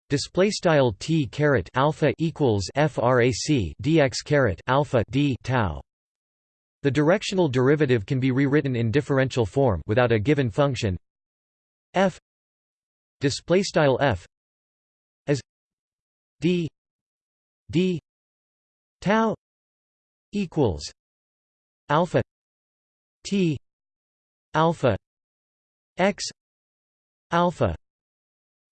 display style t caret alpha equals frac dx caret alpha d tau the directional derivative can be rewritten in differential form without a given function. F display style f as d d tau equals alpha t alpha x alpha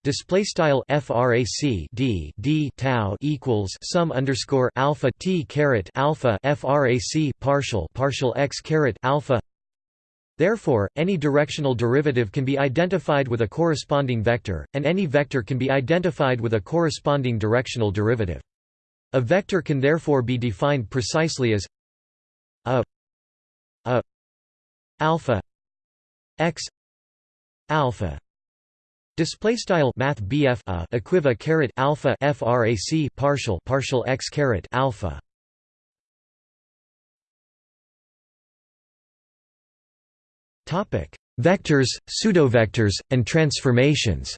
Display style frac d d tau equals sum underscore alpha t caret alpha frac partial partial x caret alpha. Therefore, any directional derivative can be identified with a corresponding vector, and any vector can be identified with a corresponding directional derivative. A vector can therefore be defined precisely as a a alpha x alpha Display style Math BF a equiva caret alpha frac partial partial x caret alpha. Topic: Vectors, pseudovectors, and transformations.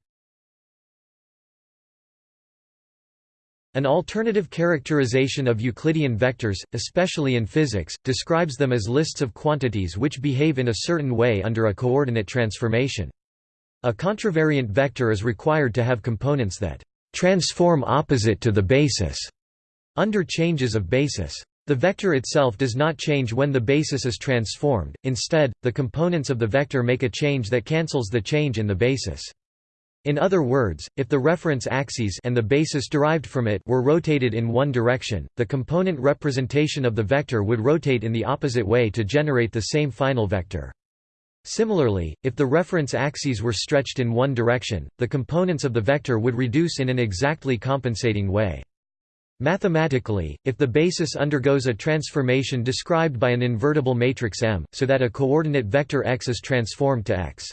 An alternative characterization of Euclidean vectors, especially in physics, describes them as lists of quantities which behave in a certain way under a coordinate transformation. A contravariant vector is required to have components that transform opposite to the basis under changes of basis. The vector itself does not change when the basis is transformed, instead, the components of the vector make a change that cancels the change in the basis. In other words, if the reference axes and the basis derived from it were rotated in one direction, the component representation of the vector would rotate in the opposite way to generate the same final vector. Similarly, if the reference axes were stretched in one direction, the components of the vector would reduce in an exactly compensating way. Mathematically, if the basis undergoes a transformation described by an invertible matrix M, so that a coordinate vector x is transformed to x.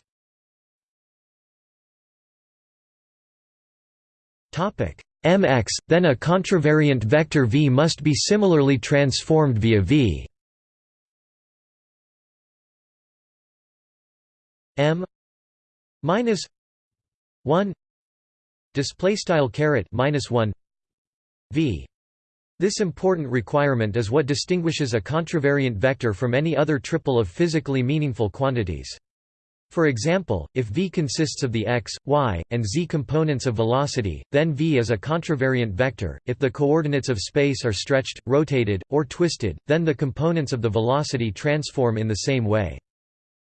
Mx, then a contravariant vector v must be similarly transformed via v m minus 1 display style caret minus 1 v This important requirement is what distinguishes a contravariant vector from any other triple of physically meaningful quantities. For example, if v consists of the x, y, and z components of velocity, then v is a contravariant vector. If the coordinates of space are stretched, rotated, or twisted, then the components of the velocity transform in the same way.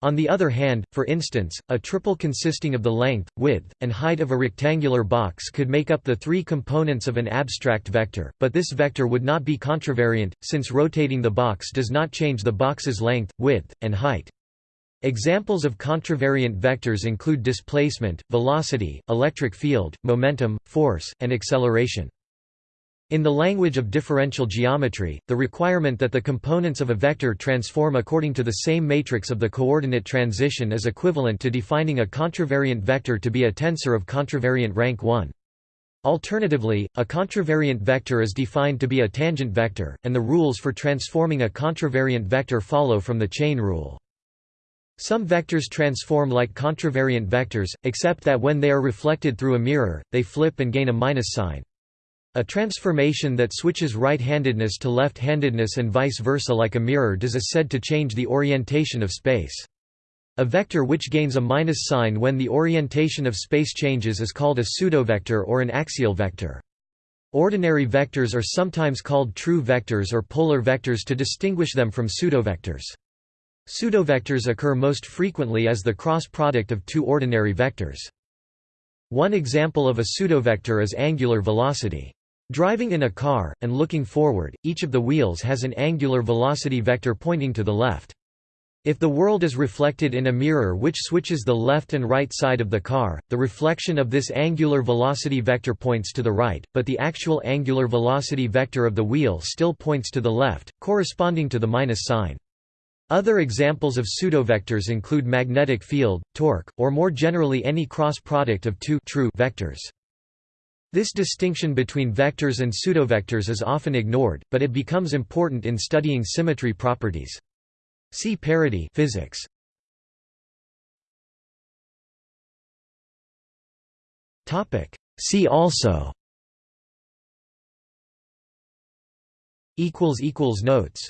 On the other hand, for instance, a triple consisting of the length, width, and height of a rectangular box could make up the three components of an abstract vector, but this vector would not be contravariant, since rotating the box does not change the box's length, width, and height. Examples of contravariant vectors include displacement, velocity, electric field, momentum, force, and acceleration. In the language of differential geometry, the requirement that the components of a vector transform according to the same matrix of the coordinate transition is equivalent to defining a contravariant vector to be a tensor of contravariant rank 1. Alternatively, a contravariant vector is defined to be a tangent vector, and the rules for transforming a contravariant vector follow from the chain rule. Some vectors transform like contravariant vectors, except that when they are reflected through a mirror, they flip and gain a minus sign. A transformation that switches right-handedness to left-handedness and vice versa like a mirror does is said to change the orientation of space. A vector which gains a minus sign when the orientation of space changes is called a pseudovector or an axial vector. Ordinary vectors are sometimes called true vectors or polar vectors to distinguish them from pseudovectors. Pseudovectors occur most frequently as the cross product of two ordinary vectors. One example of a pseudovector is angular velocity. Driving in a car, and looking forward, each of the wheels has an angular velocity vector pointing to the left. If the world is reflected in a mirror which switches the left and right side of the car, the reflection of this angular velocity vector points to the right, but the actual angular velocity vector of the wheel still points to the left, corresponding to the minus sign. Other examples of pseudovectors include magnetic field, torque, or more generally any cross product of two true vectors. This distinction between vectors and pseudovectors is often ignored, but it becomes important in studying symmetry properties. See parity physics. Topic. See also. Equals equals notes.